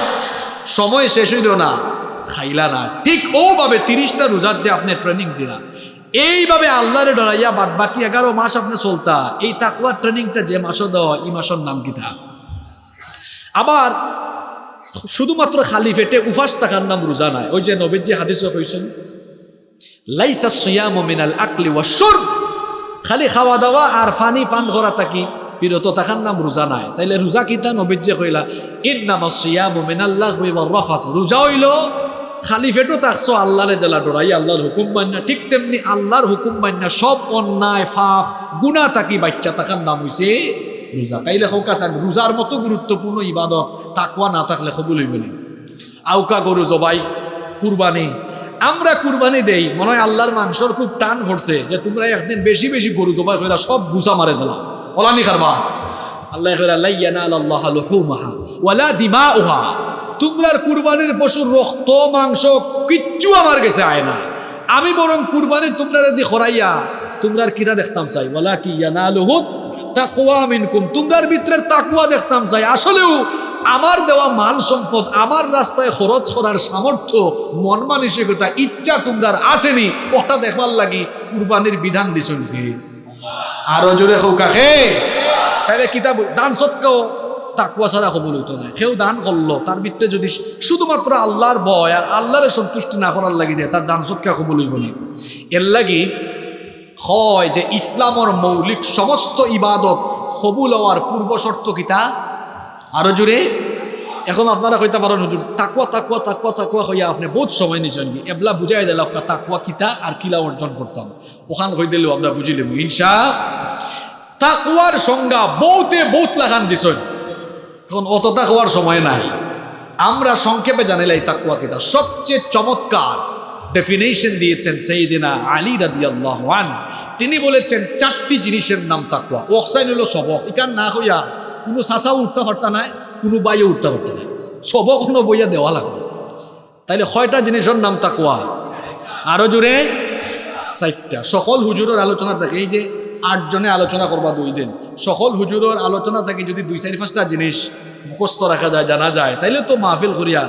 সময় শেষ হইল না, খাইলা না, ঠিক ওভাবে তিরিশটা রোজার যে আপনি ট্রেনিং দিলা, এইভাবে আল্লাহরে ডরাইয়া বাদ বাকি এগারো মাস আপনি চলতা, এই তাকুয়ার ট্রেনিংটা যে মাসও দেওয়া, এই মাসের নাম কি কিতা আবার শুধুমাত্র খালি ফেটে উফাস থাকার নাম রোজা নাই। ওই যে নবীর যে হাদিস লাইসা সিয়াম মিনাল আকলি ওয়া শুরব। খালি খাওয়া দাওয়া আর পানি পান করা থাকি বিরত থাকার নাম রোজা নাই। তাইলে রোজা কিতা নবীর যে কইলা ইন নাম সিয়াম মিনাল্লাহ রফাস। রোজা হইল, খালি ফেটো থাকছো আল্লাহরে জেলা ডরাই আল্লাহর হুকুম মান্না ঠিক তেমনি আল্লাহর হুকুম মান্না সব অন্যায় ফাফ গুণা তাকি বাচ্চা থাকার নাম হইছে? রোজা। তাইলে হোক আছেন রোজার মতো গুরুত্বপূর্ণ ইবাদত তাকুয়া না থাকলে খবুল হইব আউকা গরু জবাই, কুরবানি আমরা কুরবানি দেই, মনে হয় আল্লাহর মাংসর খুব টান ভরছে যে তোমরা একদিন বেশি বেশি গরু জবাই করে সব গুছা মারে দিলাম ওলানি খারবা। আল্লাহ আল্লাহ লুহুমাহা ওয়ালা দিমাউহা। তোমরার কুরবানির পশুর রক্ত, মাংস কিচ্ছু আমার কাছে আয় না আমি বরং কুরবানির তোমরা দি খরাইয়া, তোমরার কিরা দেখতাম চাই? ওয়ালা কি ইয়ানালুহুত তাকওয়া মিনকুম। তোমরার ভিতরের তাকওয়া দেখতাম চাই। আসলেও আমার দেওয়া মাল সম্পদ, আমার রাস্তায় খরচ করার সামর্থ্য, মন মানসিকতা, ইচ্ছা তোমরার আসেনি, ওটা দেখবার লাগি কুরবানির বিধান দিছন কি আরও জোরে হোক হে তাহলে কিতাব, দান সত্ত্বেও তাকুয়া ছাড়া কবুল হইতো না। কেউ দান করল, তার ভিত্তে যদি শুধুমাত্র আল্লাহর ভয় আর আল্লাহরে সন্তুষ্টি না করার লাগি দেয়, তার দান সৎকা কবুল হইব না। এর লাগি হয় যে ইসলামর মৌলিক সমস্ত ইবাদত কবুল হওয়ার পূর্ব শর্ত কিতা? আরও জোরে। এখন আপনারা কইতে পারেন, হুজুর তাকুয়া তাকুয়া তাকুয়া তাকুয়া হইয়া আপনি বহুত সময় নিছেন এবলা বুঝাই দিল আপনার তাকুয়া কিতা আর কিলা অর্জন করতাম। ওখান কই দিলেও আমরা বুঝিলাম ইনশা তাকুয়ার সংজ্ঞা বহুতে বহুত লাগান দিছেন। এখন অত তাকুয়ার সময় নাই। আমরা সংক্ষেপে জানিলাই তাকুয়া কিতা। সবচেয়ে চমৎকার ডেফিনেশন দিয়েছেন সেইদিনা আলী রাদি আল্লাহান তিনি বলেছেন, চারটি জিনিসের নাম তাকুয়া ওকসাইন হলো সবক এখান না হইয়া কোনো চাচাও উঠতে পারতা নাই, কোনো বাইও উঠতে পারতা নাই। সবক কোনো বইয়া দেওয়া লাগবে। তাইলে কয়টা জিনিসের নাম তাকুয়া আরও জোরে চারটা সকল হুজুরের আলোচনা থাকে, এই যে আটজনে আলোচনা করবা দুই দিন সকল হুজুরের আলোচনা থাকে, যদি দুই চারি পাঁচটা জিনিস মুখস্থ রাখা যায়, জানা যায়, তাইলে তো মাহফিল করিয়া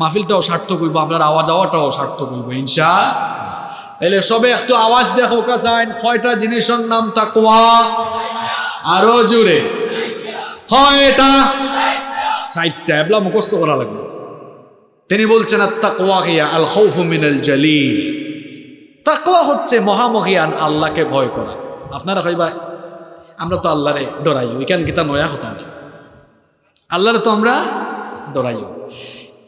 মাহফিলটাও সার্থক হইব আপনার আওয়াজ আওয়াটাও সার্থক হইব ইনশা তাইলে সবে একটু আওয়াজ দেখো কাছাইন কয়টা জিনিসের নাম তাকুয়া আরও জোরে কয়টা সাইটটা এবলা মুখস্থ করা লাগবে। তিনি বলছেন গিয়া আল খৌফু মিনাল জালিল। তাকুয়া হচ্ছে মহামহিয়ান আল্লাহকে ভয় করা। আপনারা কইবা আমরা তো আল্লাহরে ডরাই ওইখান কিতা নয়া কথা নেই আল্লাহরে তো আমরা ডরাই।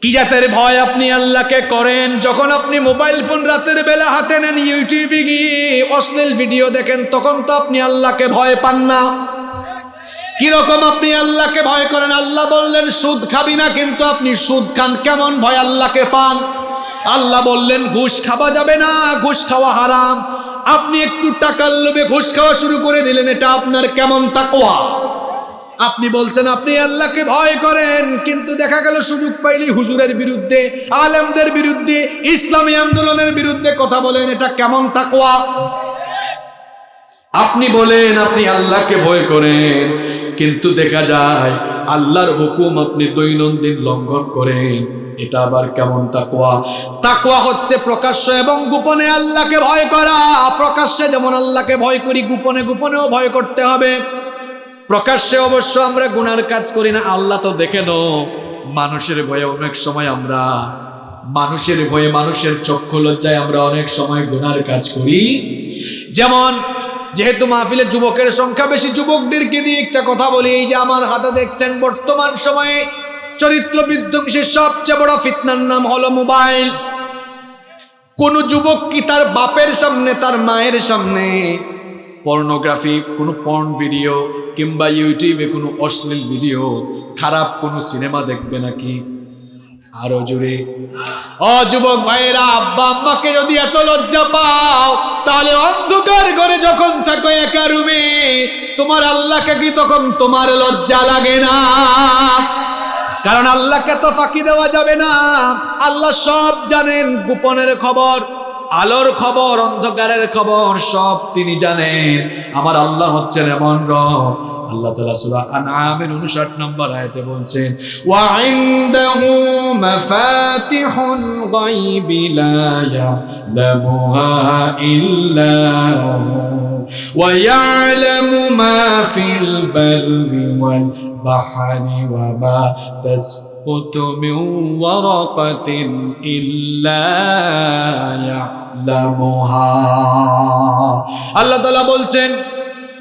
কি জাতের ভয় আপনি আল্লাহকে করেন? যখন আপনি মোবাইল ফোন রাতের বেলা হাতে নেন ইউটিউবে গিয়ে অশ্লীল ভিডিও দেখেন তখন তো আপনি আল্লাহকে ভয় পান না। কীরকম আপনি আল্লাহকে ভয় করেন? আল্লাহ বললেন, সুদ খাবি না, কিন্তু আপনি সুদ খান। কেমন ভয় আল্লাহকে পান? আল্লাহ বললেন, ঘুষ খাওয়া যাবে না, ঘুষ খাওয়া হারাম। আপনি একটু টাকার লোভে ঘুষ খাওয়া শুরু করে দিলেন, এটা আপনার কেমন তাকোয়া আপনি বলছেন, আপনি আল্লাহকে ভয় করেন, কিন্তু দেখা গেল সুযোগ পাইলেই হুজুরের বিরুদ্ধে, আলেমদের বিরুদ্ধে, ইসলামী আন্দোলনের বিরুদ্ধে কথা বলেন, এটা কেমন তাকোয়া আপনি বলেন, আপনি আল্লাহকে ভয় করেন কিন্তু দেখা যায়, আল্লাহর হুকুম আপনি দৈনন্দিন লঙ্ঘন করেন। এটা আবার কেমন তাকুয়া তাকুয়া হচ্ছে প্রকাশ্য এবং গোপনে আল্লাহকে ভয় করা। প্রকাশ্যে যেমন আল্লাহকে ভয় করি, গোপনে গোপনেও ভয় করতে হবে। প্রকাশ্যে অবশ্য আমরা গুনার কাজ করি না, আল্লাহ তো দেখে নো মানুষের ভয়ে অনেক সময় আমরা, মানুষের ভয়ে মানুষের চক্ষু লজ্জায় আমরা অনেক সময় গুনার কাজ করি। যেমন যেহেতু মাহফিলে যুবকের সংখ্যা বেশি, যুবকদেরকে দিয়ে একটা কথা বলি, এই যে আমার হাতে দেখছেন বর্তমান সময়ে চরিত্র বিধ্বংসের সবচেয়ে বড় ফিতনার নাম হলো মোবাইল। কোন যুবক কি তার বাপের সামনে, তার মায়ের সামনে পর্নোগ্রাফি, কোনো পর্ন ভিডিও কিংবা ইউটিউবে কোনো অশ্লীল ভিডিও, খারাপ কোনো সিনেমা দেখবে নাকি? আরও জুড়ে অ, যুবক ভাইয়েরা, আব্বা আম্মাকে যদি এত লজ্জা পাও, তাহলে অন্ধকার করে যখন থাকো একা রুমে, তোমার আল্লাহকে কি তখন তোমার লজ্জা লাগে না? কারণ আল্লাহকে তো ফাঁকি দেওয়া যাবে না। আল্লাহ সব জানেন, গোপনের খবর। আলোর খবর অন্ধকারের খবর সব তিনি জানেন আমার আল্লাহ হচ্ছেন এমন রব আল্লাহ তালা সুরা আনামের উনষাট নম্বর আয়তে বলছেন وعنده مفاتح الغيب لا يعلمها إلا هو ويعلم ما في البر والبحر وما تسقط من ورقة إلا يعلمها আল্লাহ তালা বলছেন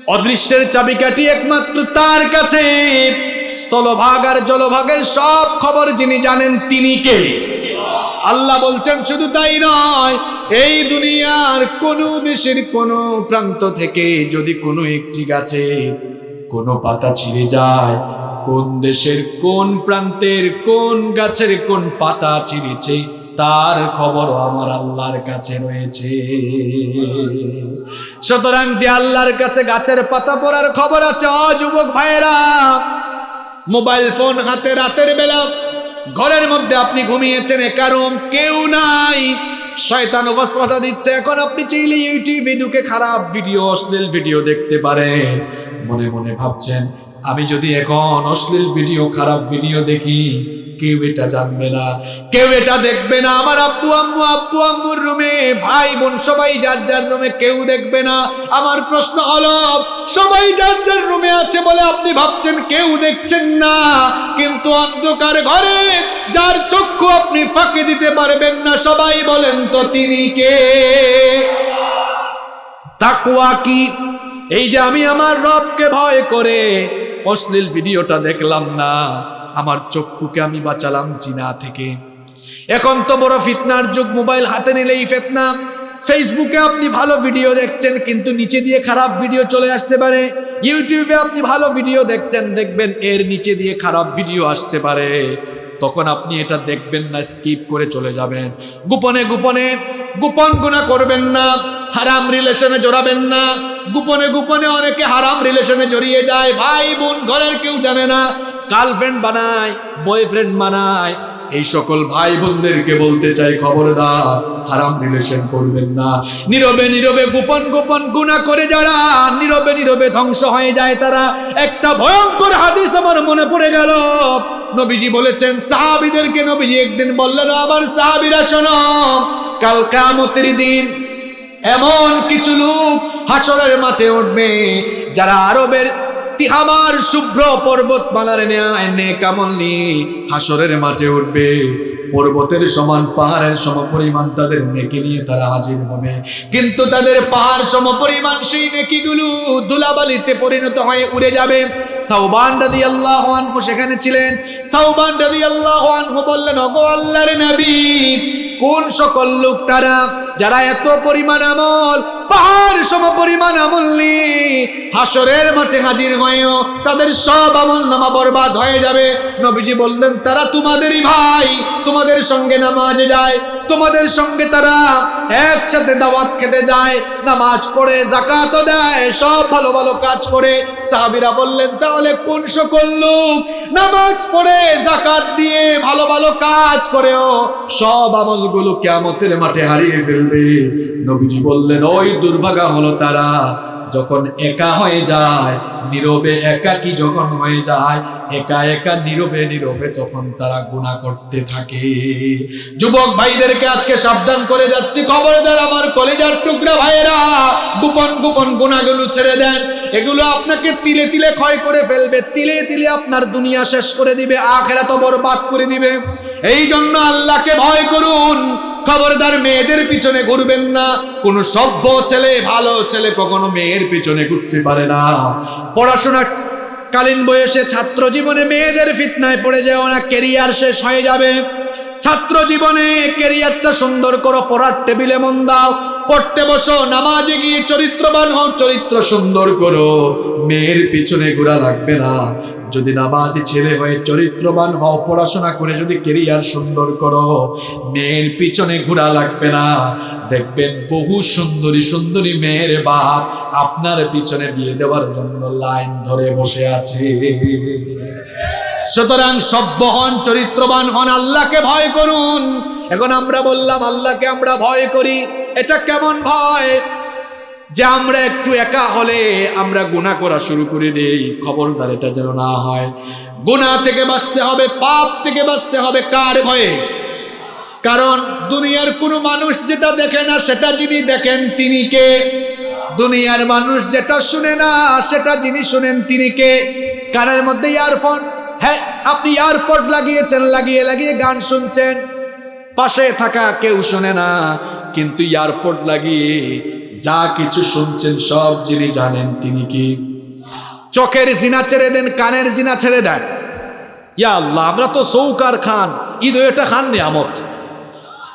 অদৃশ্যের চাবিকাঠি একমাত্র তার কাছে স্থলভাগ আর জলভাগের সব খবর যিনি জানেন তিনি কে আল্লাহ বলছেন শুধু তাই নয় এই দুনিয়ার কোন দেশের কোন প্রান্ত থেকে যদি কোনো একটি গাছে কোনো পাতা ছিঁড়ে যায় কোন দেশের কোন প্রান্তের কোন গাছের কোন পাতা ছিঁড়েছে, তার খবরও আমার আল্লাহর কাছে রয়েছে। সুতরাং যে আল্লাহর কাছে গাছের পাতা পড়ার খবর আছে, অ যুবক ভাইয়েরা, মোবাইল ফোন হাতে রাতের বেলা, ঘরের মধ্যে আপনি ঘুমিয়েছেন কারণ কেউ নাই। শয়তান ওয়াসওয়াসা দিচ্ছে, এখন আপনি চাইলে ইউটিউবে ঢুকে খারাপ ভিডিও, অশ্লীল ভিডিও দেখতে পারেন। মনে মনে ভাবছেন আমি যদি এখন অশ্লীল ভিডিও, খারাপ ভিডিও দেখি, কেউ এটা জানবে না। কেউ এটা দেখবে না। আমার আব্বু, আম্মু, আব্বু, আম্মুর রুমে, ভাই বোন সবাই যার যার রুমে কেউ দেখবে না। আমার প্রশ্ন হলো, সবাই যার যার রুমে আছে বলে আপনি ভাবছেন কেউ দেখছেন না। কিন্তু অন্ধকার ঘরে যার চক্ষু আপনি ফাঁকে দিতে পারবেন না, সবাই বলেন তো তিনি কে? তাকুয়া কি? এই যে আমি আমার রবকে ভয় করে অশ্লীল ভিডিওটা দেখলাম না। আমার চক্ষুকে আমি বাঁচালাম জিনা থেকে। এখন তো বড় ফিতনার যুগ, মোবাইল হাতে নিলেই ফেতনা। ফেসবুকে আপনি ভালো ভিডিও দেখছেন, কিন্তু নিচে দিয়ে খারাপ ভিডিও চলে আসতে পারে। ইউটিউবে আপনি ভালো ভিডিও দেখছেন, দেখবেন এর নিচে দিয়ে খারাপ ভিডিও আসতে পারে। তখন আপনি এটা দেখবেন না স্কিপ করে চলে যাবেন। গোপনে গোপনে, গোপন গুণা করবেন না, হারাম রিলেশনে জড়াবেন না। গোপনে গোপনে অনেকে হারাম রিলেশনে জড়িয়ে যায়। ভাই বোন, ঘরের কেউ জানে না গার্লফ্রেন্ড বানায় বয়ফ্রেন্ড বানায় এই সকল ভাই বোনদেরকে বলতে চাই খবরদার, হারাম রিলেশন করবেন না। নীরবে নীরবে গোপন গোপন গুণা করে যারা, নীরবে নীরবে ধ্বংস হয়ে যায় তারা। একটা ভয়ঙ্কর হাদিস আমার মনে পড়ে গেল। নবীজি বলেছেন, সাহাবিদেরকে নবীজি একদিন বললেন আবার সাহাবিরা শোনো, কাল কামতের দিন এমন কিছু লোক হাসরের মাঠে উঠবে, যারা আরবের তিহামার শুভ্র পর্বতমালার ন্যায় নেকামল হাসরের মাঠে উঠবে। পর্বতের সমান পাহাড়ের সমপরিমাণ তাদের নেকি নিয়ে তারা হাজির হবে। কিন্তু তাদের পাহাড় সমপরিমাণ সেই নেকিগুলো ধুলাবালিতে পরিণত হয়ে উড়ে যাবে। সাউবান রাদি আল্লাহ আনহু সেখানে ছিলেন। সাউবান রাদি আল্লাহ আনহু বললেন অগো আল্লাহর নবী, কোন সকল লোক তারা, যারা এত পরিমাণ আমল পাহাড় সম পরিমাণ আমল নিয়ে হাসরের মাঠে হাজির হয়েও তাদের সব আমল নামা বরবাদ হয়ে যাবে। নবীজি বললেন, তারা তোমাদেরই ভাই, তোমাদের সঙ্গে নামাজে যায়, তোমাদের সঙ্গে তারা একসাথে দাওয়াত খেতে যায়, নামাজ পড়ে জাকাতও দেয়, সব ভালো ভালো কাজ করে। সাহাবিরা বললেন, তাহলে কোন সকল লোক নামাজ পড়ে জাকাত দিয়ে ভালো ভালো কাজ করেও সব আমলগুলো কেমতের মাঠে হারিয়ে ফেলবে? নবীজি বললেন, ওই দুর্ভাগা হলো তারা। যখন একা হয়ে যায়, নীরবে একাকি যখন হয়ে যায়, একা একা নীরবে নীরবে তখন তারা গুণা করতে থাকে। যুবক ভাইদেরকে আজকে সাবধান করে যাচ্ছি। খবরদার আমার কলেজার টুকরা ভাইয়েরা। গোপন গোপন গুণাগুলো ছেড়ে দেন। এগুলো আপনাকে তিলে তিলে ক্ষয় করে ফেলবে। তিলে তিলে আপনার দুনিয়া শেষ করে দিবে। আখেরা তো বরবাদ করে দিবে। এই জন্য আল্লাহকে ভয় করুন। খবরদার মেয়েদের পিছনে ঘুরবেন না। কোনো সভ্য ছেলে, ভালো ছেলে কখনো মেয়ের পিছনে ঘুরতে পারে না। পড়াশোনা কালীন বয়সে ছাত্র জীবনে মেয়েদের ফিতনায় পড়ে যায় না কেরিয়ার শেষ হয়ে যাবে। ছাত্র জীবনে কেরিয়ারটা সুন্দর করো, পড়ার টেবিলে মন দাও, পড়তে বসো, নামাজে গিয়ে চরিত্রবান হও, চরিত্র সুন্দর করো। মেয়ের পিছনে ঘোরা লাগবে না। যদি নামাজি ছেলে হয়ে চরিত্রবান হও, পড়াশোনা করে যদি কেরিয়ার সুন্দর করো, মেয়ের পিছনে ঘোরা লাগবে না। দেখবেন বহু সুন্দরী সুন্দরী মেয়ের বাপ আপনার পিছনে বিয়ে দেওয়ার জন্য লাইন ধরে বসে আছে। সুতরাং সভ্য হন চরিত্রবান হন, আল্লাহকে ভয় করুন। এখন আমরা বললাম, আল্লাহকে আমরা ভয় করি। এটা কেমন ভয়? যে আমরা একটু একা হলে আমরা গুণা করা শুরু করে দেই, খবরদার এটা যেন না হয়। গুণা থেকে বাঁচতে হবে, পাপ থেকে বাঁচতে হবে, কার ভয়ে? কারণ দুনিয়ার কোনো মানুষ যেটা দেখে না, সেটা যিনি দেখেন তিনি কে? দুনিয়ার মানুষ যেটা শুনে না, সেটা যিনি শুনেন তিনি কে? কানের মধ্যে ইয়ারফোন। হ্যাঁ আপনি ইয়ারপড লাগিয়েছেন, লাগিয়ে লাগিয়ে গান শুনছেন। পাশে থাকা কেউ শোনে না, কিন্তু ইয়ারপড লাগিয়ে যা কিছু শুনছেন, সব যিনি জানেন তিনি কি? চোখের জিনা ছেড়ে দেন, কানের জিনা ছেড়ে দেন। ইয়া আল্লাহ, আমরা তো সৌকার খান, ঈদ এটা খান নিয়ামত।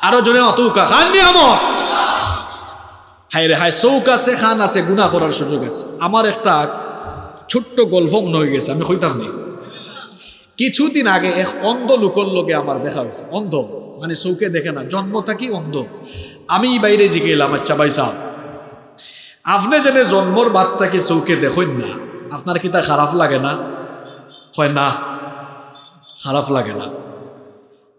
আরও জনে অতৌকা, খান নিয়ামত। হায় রে হায় চৌক আছে, খান আছে গুণা করার সুযোগ আছে। আমার একটা ছোট্ট গল্প মনে হয়ে গেছে, আমি কইতাম নি। কিছুদিন আগে এক অন্ধ লোকের লোকে আমার দেখা হয়েছে। অন্ধ মানে চৌকে দেখে না, জন্ম থাকি অন্ধ। আমি বাইরে জিগে এলাম আচ্ছা ভাই সাহ আপনি যেন জন্মর বাদ থাকি চৌকে দেখেন না, আপনার কি তা খারাপ লাগে না? হয় না, খারাপ লাগে না।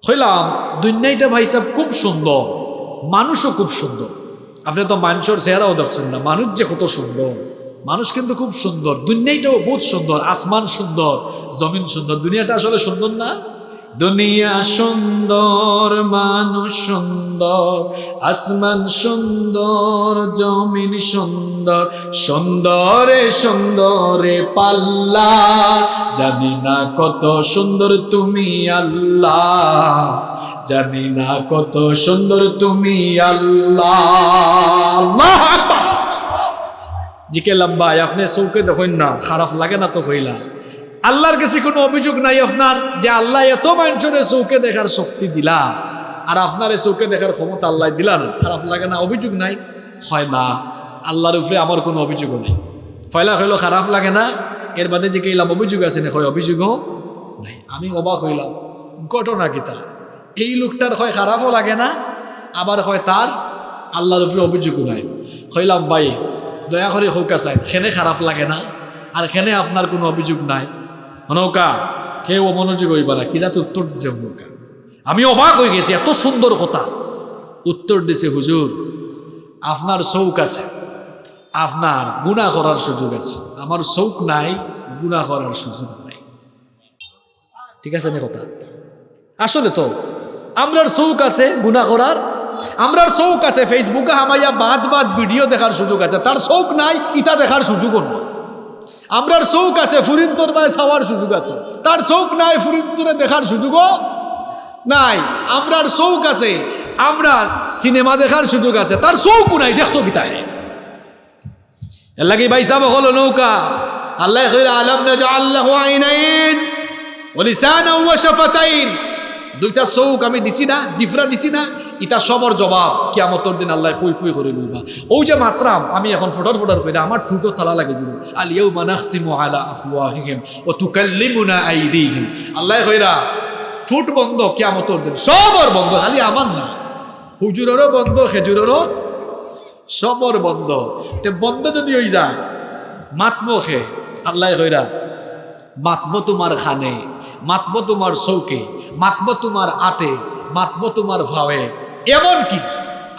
হইলাম দুনিয়াটা ভাই সাহেব খুব সুন্দর, মানুষও খুব সুন্দর। আপনি তো মানুষের চেহারাও দেখছেন না, মানুষ যে কত সুন্দর। মানুষ কিন্তু খুব সুন্দর, দুনিয়াটাও বহুত সুন্দর, আসমান সুন্দর, জমিন সুন্দর, দুনিয়াটা আসলে সুন্দর না? দুনিয়া সুন্দর, মানুষ সুন্দর, আসমান সুন্দর, জমিন সুন্দর, সুন্দরে সুন্দরে পাল্লা। জানি না কত সুন্দর তুমি আল্লাহ, জানি না কত সুন্দর তুমি আল্লাহ। আল্লাহ। জিকে লম্বাই আপনি চৌকে দেখেন না, খারাপ লাগে না তো কইলা। আল্লাহর কাছে কোনো অভিযোগ নাই আপনার যে আল্লাহ এত মানুষের চৌকে দেখার শক্তি দিলা, আর আপনার এই চৌকে দেখার ক্ষমতা আল্লাহ দিলা খারাপ লাগে না, অভিযোগ নাই? হয় না, আল্লাহর উপরে আমার কোনো অভিযোগও নেই। ফয়লা হইল খারাপ লাগে না, এর বাদে যে কেলাম অভিযোগ আছে না, হয় অভিযোগও নাই। আমি অবাক হইলাম, ঘটনা কি এই লোকটার হয় খারাপও লাগে না, আবার হয় তার আল্লাহর উপরে অভিযোগও নাই। হইলাম ভাই দয়া করে হৌকা চাই খেনে খারাপ লাগে না, আর খেনে আপনার কোনো অভিযোগ নাই। নৌকা কেউ অমনোযোগ হইবা না, কি যাতে উত্তর দিছে নৌকা আমি অবাক হয়ে গেছি, এত সুন্দর কথা। উত্তর দিছে, হুজুর, আপনার চৌক আছে। আপনার গুণা করার সুযোগ আছে। আমার চৌক নাই গুণা করার সুযোগ নাই। ঠিক আছে না কথা? আসলে তো, আমরার চৌক আছে গুণা করার আমরার চৌক আছে ফেসবুকে হামাইয়া বাদ বাদ ভিডিও দেখার সুযোগ আছে। তার চৌক নাই ইটা দেখার সুযোগও নাই আমরার চৌক আছে ফুরিন্তর মায় চাওয়ার সুযোগ আছে। তার চৌক নাই ফুরিন্তরে দেখার সুযোগও নাই। আমরার চৌক আছে আমরা সিনেমা দেখার সুযোগ আছে। তার চৌকও নাই দেখতো কিতা হে এর লাগি ভাই সাহেব হলো নৌকা। আল্লাহ কইরা আলম না আল্লাহ আইনাইন ওলিসান ওয়া শাফাতাইন। দুইটা চৌক আমি দিছি না, জিফরা দিছি না। এটা সবর জবাব কিয়ামতর দিন আল্লাহ কুই কুই করে লইবা। ও যে মাত্রাম, আমি এখন ফোটার ফোটার কইরা আমার ঠুটো থালা লাগে যাব আল ইয়াউমা নাখতিমু আলা আফওয়াহিহিম ওয়া তুকাল্লিমুনা আইদিহিম। আল্লাহ কইরা, ঠুট বন্ধ কিয়ামতর দিন, সবর বন্ধ, খালি আমার না। হুজুরেরও বন্ধ, খেজুরেরও সবর বন্ধ। তে বন্ধ যদি হই যায় মাতবো খে। আল্লাহ কইরা মাতবো তোমার খানে মাতবো তোমার চৌকে মাতবো তোমার আতে। মাতবো তোমার ভাবে। এমন কি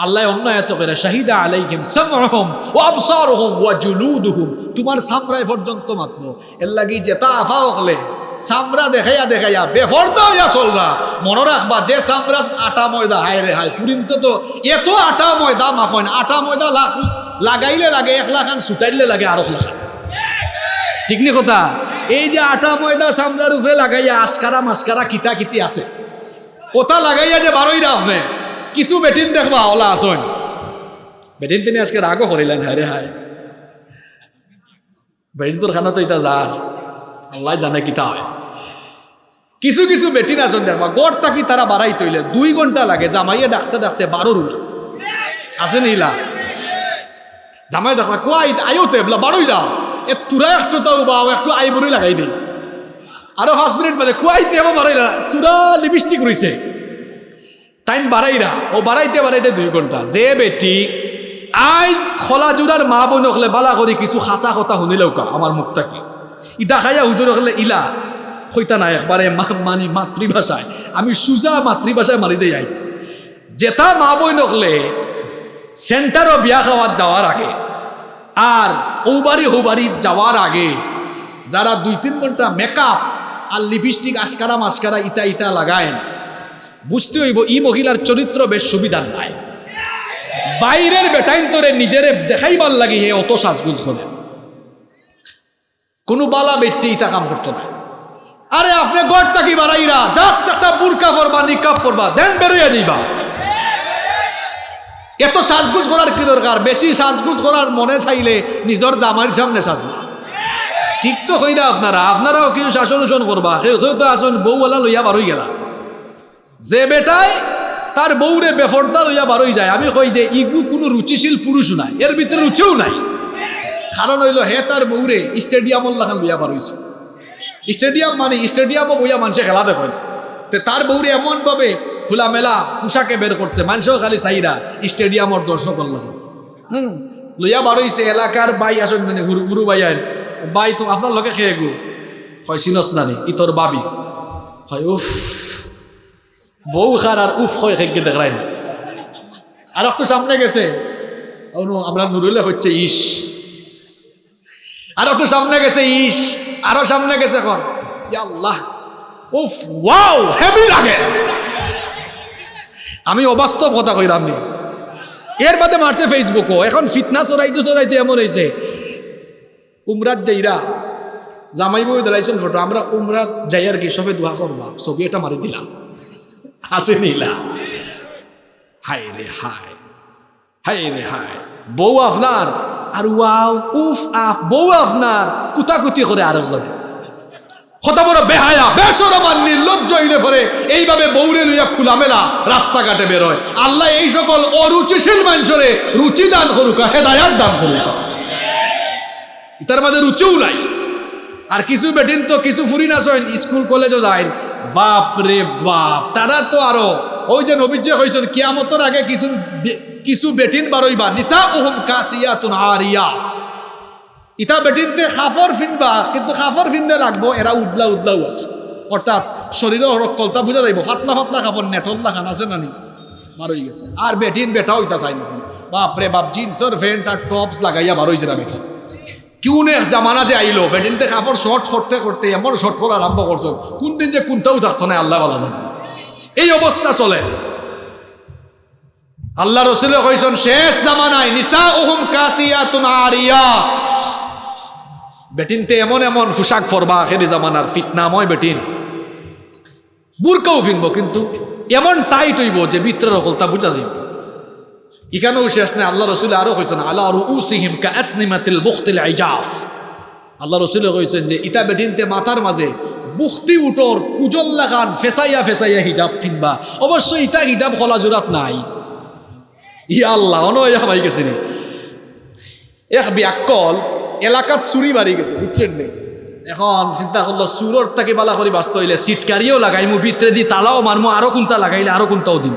আল্লাহ অন্য এত করে শাহিদা আলাইহিম সামহুম ওয়া আবসারুহুম ওয়া জুলুদুহুম, তোমার সামরায় পর্যন্ত মাতবো। এর লাগি যেটা আফা হলে সামরা দেখাইয়া দেখাইয়া বেফর্দ হইয়া চলরা মনে রাখবা, যে সামরা আটা ময়দা, হায় রে হায় ফুরিন্ত তো তো এত আটা ময়দা মাখন, আটা ময়দা লাখ লাগাইলে লাগে, এক লাখান ছুটাইলে লাগে, আরও লাখান। ঠিক নি কথা? এই যে আটা ময়দা সামলার উপরে লাগাইয়া আস্কারা মাস্কারা কিতা কিতি আছে। ওটা লাগাইয়া যে বারোই না। আপনি কিছু বেটিন দেখবা, ওলা আসন বেটিন তিনি আজকে রাগও করিলেন, হায় রে হায়। বেটিন তোর খানা তো এটা যার আল্লাহ জানে কিতা হয়। কিছু কিছু বেটিন আসন দেখবা, গড় তাকি তারা বাড়াই তৈলে, দুই ঘণ্টা লাগে, জামাইয়ে ডাকতে ডাকতে বারো রুলা আছে নিলা জামাই ডাকবা কোয়াই আয়ো তো এবলা বারোই যাও। এ তুরা একটু তাও বাও একটু আইবরি লাগাই দেই আরও পাঁচ মিনিট বাদে কুয়াইতে এবার বাড়াইলা তুরা লিপস্টিক রইছে। টাইম বাড়াইরা, ও বাড়াইতে বাড়াইতে দুই ঘণ্টা। যে বেটি আইজ খোলা জোড়ার মা বোন হলে বালা করি কিছু খাসা কথা শুনিলেও কা আমার মুখটা কি ইটা খাইয়া হুজুর হলে ইলা হইতা না একবারে মানে মাতৃভাষায়। আমি সুজা মাতৃভাষায় মারি দিয়ে আইছি যেটা মা বই নকলে সেন্টারও বিয়া খাওয়ার যাওয়ার আগে, আর ঔবাড়ি হৌবাড়ি যাওয়ার আগে, যারা দুই তিন ঘণ্টা মেকআপ আর লিপস্টিক আস্কারা মাস্কারা ইতা ইতা লাগায় বুঝতে হইব, ই মহিলার চরিত্র বেশ সুবিধার নাই। বাইরের বেটাইন তোরে নিজেরে দেখাইবার লাগি হে, অত সাজগুজ করে। কোনো বালা বেটটি ইতা কাম করতো না। আরে আপনি গড় কি বাড়াইরা? জাস্ট একটা বুরকা পরবা নিকাপ পরবা, দেন বেরোয়া যাইবা। এত সাজগুজ করার কি দরকার? বেশি সাজগুজ করার মনে চাইলে নিজের জামাইর সামনে সাজবে। ঠিক তো কই না আপনারা? আপনারাও কিছু শাসন উষণ করবা। কেউ তো আসুন বউওয়ালা লইয়া বারোই গেলা। যে বেটায় তার বউরে বেফরদা লইয়া বারোই যায়। আমি কই যে, ইগু কোনো রুচিশীল পুরুষ নাই। এর ভিতরে রুচিও নাই। কারণ হইল, হে তার বউরে স্টেডিয়ামর লাগান লইয়া বারোইছে। স্টেডিয়াম মানে স্টেডিয়ামও বইয়া মানুষে খেলা দেখেন। তে তার বউরে এমনভাবে খোলামেলা পোশাকে বের করছে, মানুষও খালি চাইরা স্টেডিয়ামর দর্শক হুম, লইয়া বারোইছে, এলাকার বাই আসেন মানে গুরু গুরু বাই বাই তো আপনার লগে খেয়ে গু। হয় চিনস নানি ই তোর বাবি। হয় উফ। বউ খার আর উফ হয় খেয়ে দেখাই না আর একটু সামনে গেছে। আমরা নুরুলে হচ্ছে ইস আর একটু সামনে গেছে ইস আরও সামনে গেছে এখন আল্লাহ। উফ ওয়াও হেভি লাগে। আমি অবাস্তব কথা কইরাম নি। এর বাদে মারছে ফেসবুকও এখন ফিতনা চড়াইতে চড়াইতে এমন হয়েছে উমরাত যাইরা জামাই বই দিলাইছেন ফটো, আমরা উমরাত যাই আর কি সবে দোয়া করবা? ছবি এটা মারি দিলাম হাসি নিলা। হায় রে হায় হায় রে হায়। বউ আপনার, আর ওয়াও, উফ, আফ, বউ আপনার, কুতাকুতি করে আরেকজনে। কত বড় বেহায়া বেসরমান নির্লজ্জ হইলে পরে এইভাবে বৌরে লইয়া খোলামেলা রাস্তাঘাটে বেরোয়। আল্লাহ এই সকল অরুচিশীল মানুষরে রুচি দান করুক হেদায়াত দান করুক। তার মাঝে রুচিও নাই। আর কিছু বেটিন তো কিছু ফুরি না সইন স্কুল, কলেজও যায় বাপ রে বাপ, তারা তো আরও, ওই যে নবীজ্য হয়েছেন কিয়ামতর আগে কিছু কিছু বেটিন বারইবা নিসা ওহম কাসিয়াতুন আরিয়াত। ইটা বেটিনতে খাফর ফিনবা, কিন্তু খাফর ফিনতে লাগবো এরা উদলা উদলাও আছে। অর্থাৎ শরীরের রক্কলতা বুঝা যাইব ফাতলা ফাতলা খাফর নেটল্লা খান আছে নানি বারোই গেছে। আর বেটিন বেটাও ইটা চাই না বাপরে বাপ জিন্সর ফ্যান্ট আর টপস লাগাইয়া বারোইছে না বেটি। কিউ নে জামানা যে আইলো বেটিনতে কাপড় শর্ট করতে করতে এমন শর্ট করা আরম্ভ করছ। কোন দিন যে কোনটাও থাকতো না, আল্লাহ বলা জানে এই অবস্থা চলে। আল্লাহ রসুলে কইসন শেষ জামানায় নিসা ওহুম কাসিয়াতুন আরিয়াত বেটিনতে এমন এমন পোশাক ফরবা আখেরি জামানার ফিতনাময় বেটিন বুরকাও ফিনবো কিন্তু এমন টাইট হইব যে ভিতরের অকলতা বুঝা যাইব। ইখানেও শেষ নেই, আল্লাহ রসুল আরও কইছেন আল্লাহ রুসিহিম কা আসনিমাতিল বুখতিল আইজাফ আল্লাহ রসুল কইছেন যে ইটা বেটিনতে মাথার মাঝে বুখতি উটর কুজল লাগান, ফেসাইয়া ফেসাইয়া হিজাব ফিনবা। অবশ্যই ইটা হিজাব খোলা জোরাত নাই। ইয়া আল্লাহ, অনয়া ভাই গেছে নি। এক ব্যাকল এলাকাত চুরি বাড়ি গেছে, বুঝছেন নি? এখন চিন্তা করল, চুরর তাকে বালা করে বাঁচতে হইলে সিটকারিও লাগাইমু ভিতরে দি তালাও মারমু, আরও কোনটা লাগাইলে আরও কোনটাও দিম।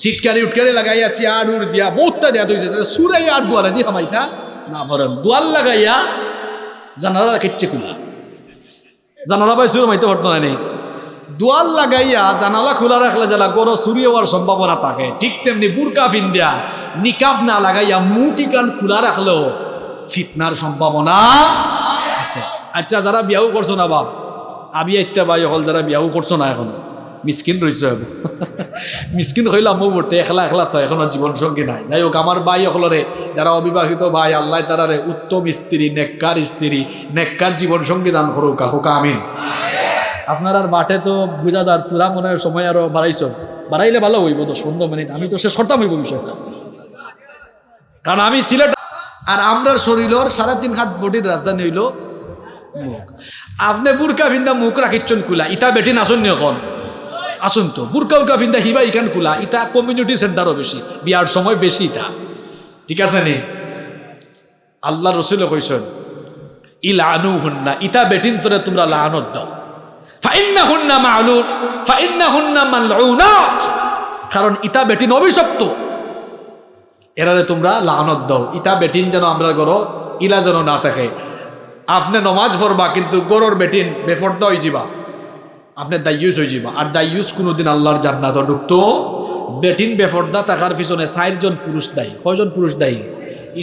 সিটকারি উটকারি লাগাইয়া চিয়ার উড় দিয়া বহুতটা দেয়া তৈছে সুরাই আর দুয়ারে দি হামাইতা না ভরেন দুয়ার লাগাইয়া জানালা কেচ্ছে খোলা। জানালা পাই সুর মাইতে পারতো না নেই দুয়ার লাগাইয়া জানালা খোলা রাখলে যারা গরো চুরি হওয়ার সম্ভাবনা থাকে। ঠিক তেমনি বুরকা ফিন্দিয়া নিকাব না লাগাইয়া মুখ ইকান খোলা রাখলেও ফিতনার সম্ভাবনা আছে। আচ্ছা যারা বিয়াও করছ না বাপ, আমি এতিয়া বাই হল যারা বিয়াও করছ না এখন। মিসকিন রয়েছে মিসকিন হইলাম মো বলতে একলা একলা তো, এখনও জীবন সঙ্গী নাই। যাই হোক আমার ভাই হলরে যারা অবিবাহিত ভাই, আল্লাহ তারারে উত্তম স্ত্রী, নেককার স্ত্রী, নেককার জীবন সঙ্গী দান করুক কাকুকা আমিন। আপনার আর মাঠে তো বুঝা যার তুরা মনে সময় আরও বাড়াইছ। বাড়াইলে ভালো হইব দশ পনেরো মিনিট। আমি তো সে করতাম হইব বিষয়টা। কারণ আমি সিলেট আর আমরার শরীরের সাড়ে তিন হাত বডির রাজধানী হইল মুখ। আপনি বুরকা ফিন্দা মুখ রাখিচ্ছন কুলা ইটা বেটি নাচন এখন আসুন তো, বুরকা উরকা ফিন্দা হিবা ইখান কুলা ইটা কমিউনিটি সেন্টারও বেশি, বিয়ার সময় বেশি ইটা ঠিক আছে নি? আল্লাহ রসুলে কইসন ই লানু হুন্না ইটা বেটিন তোরে তোমরা লানত দাও। ফাইন্না হুন্না মালুন ফাইন্না হুন্না মালউনাত। কারণ ইটা বেটিন অভিশপ্ত। এরারে তোমরা লানত দাও। ইটা বেটিন যেন আমরা গরো ইলা যেন না থাকে। আপনি নমাজ পড়বা, কিন্তু গরোর বেটিন বেফর্দা হয়ে যাবা আপনি দাইয়ুস হয়ে যাবা আর দাইয়ুস কোনোদিন আল্লাহর জান্নাত। ঢুকতো বেটিন বেফর্দা থাকার পিছনে চারজন পুরুষ দায়ী। কয়জন পুরুষ দায়ী?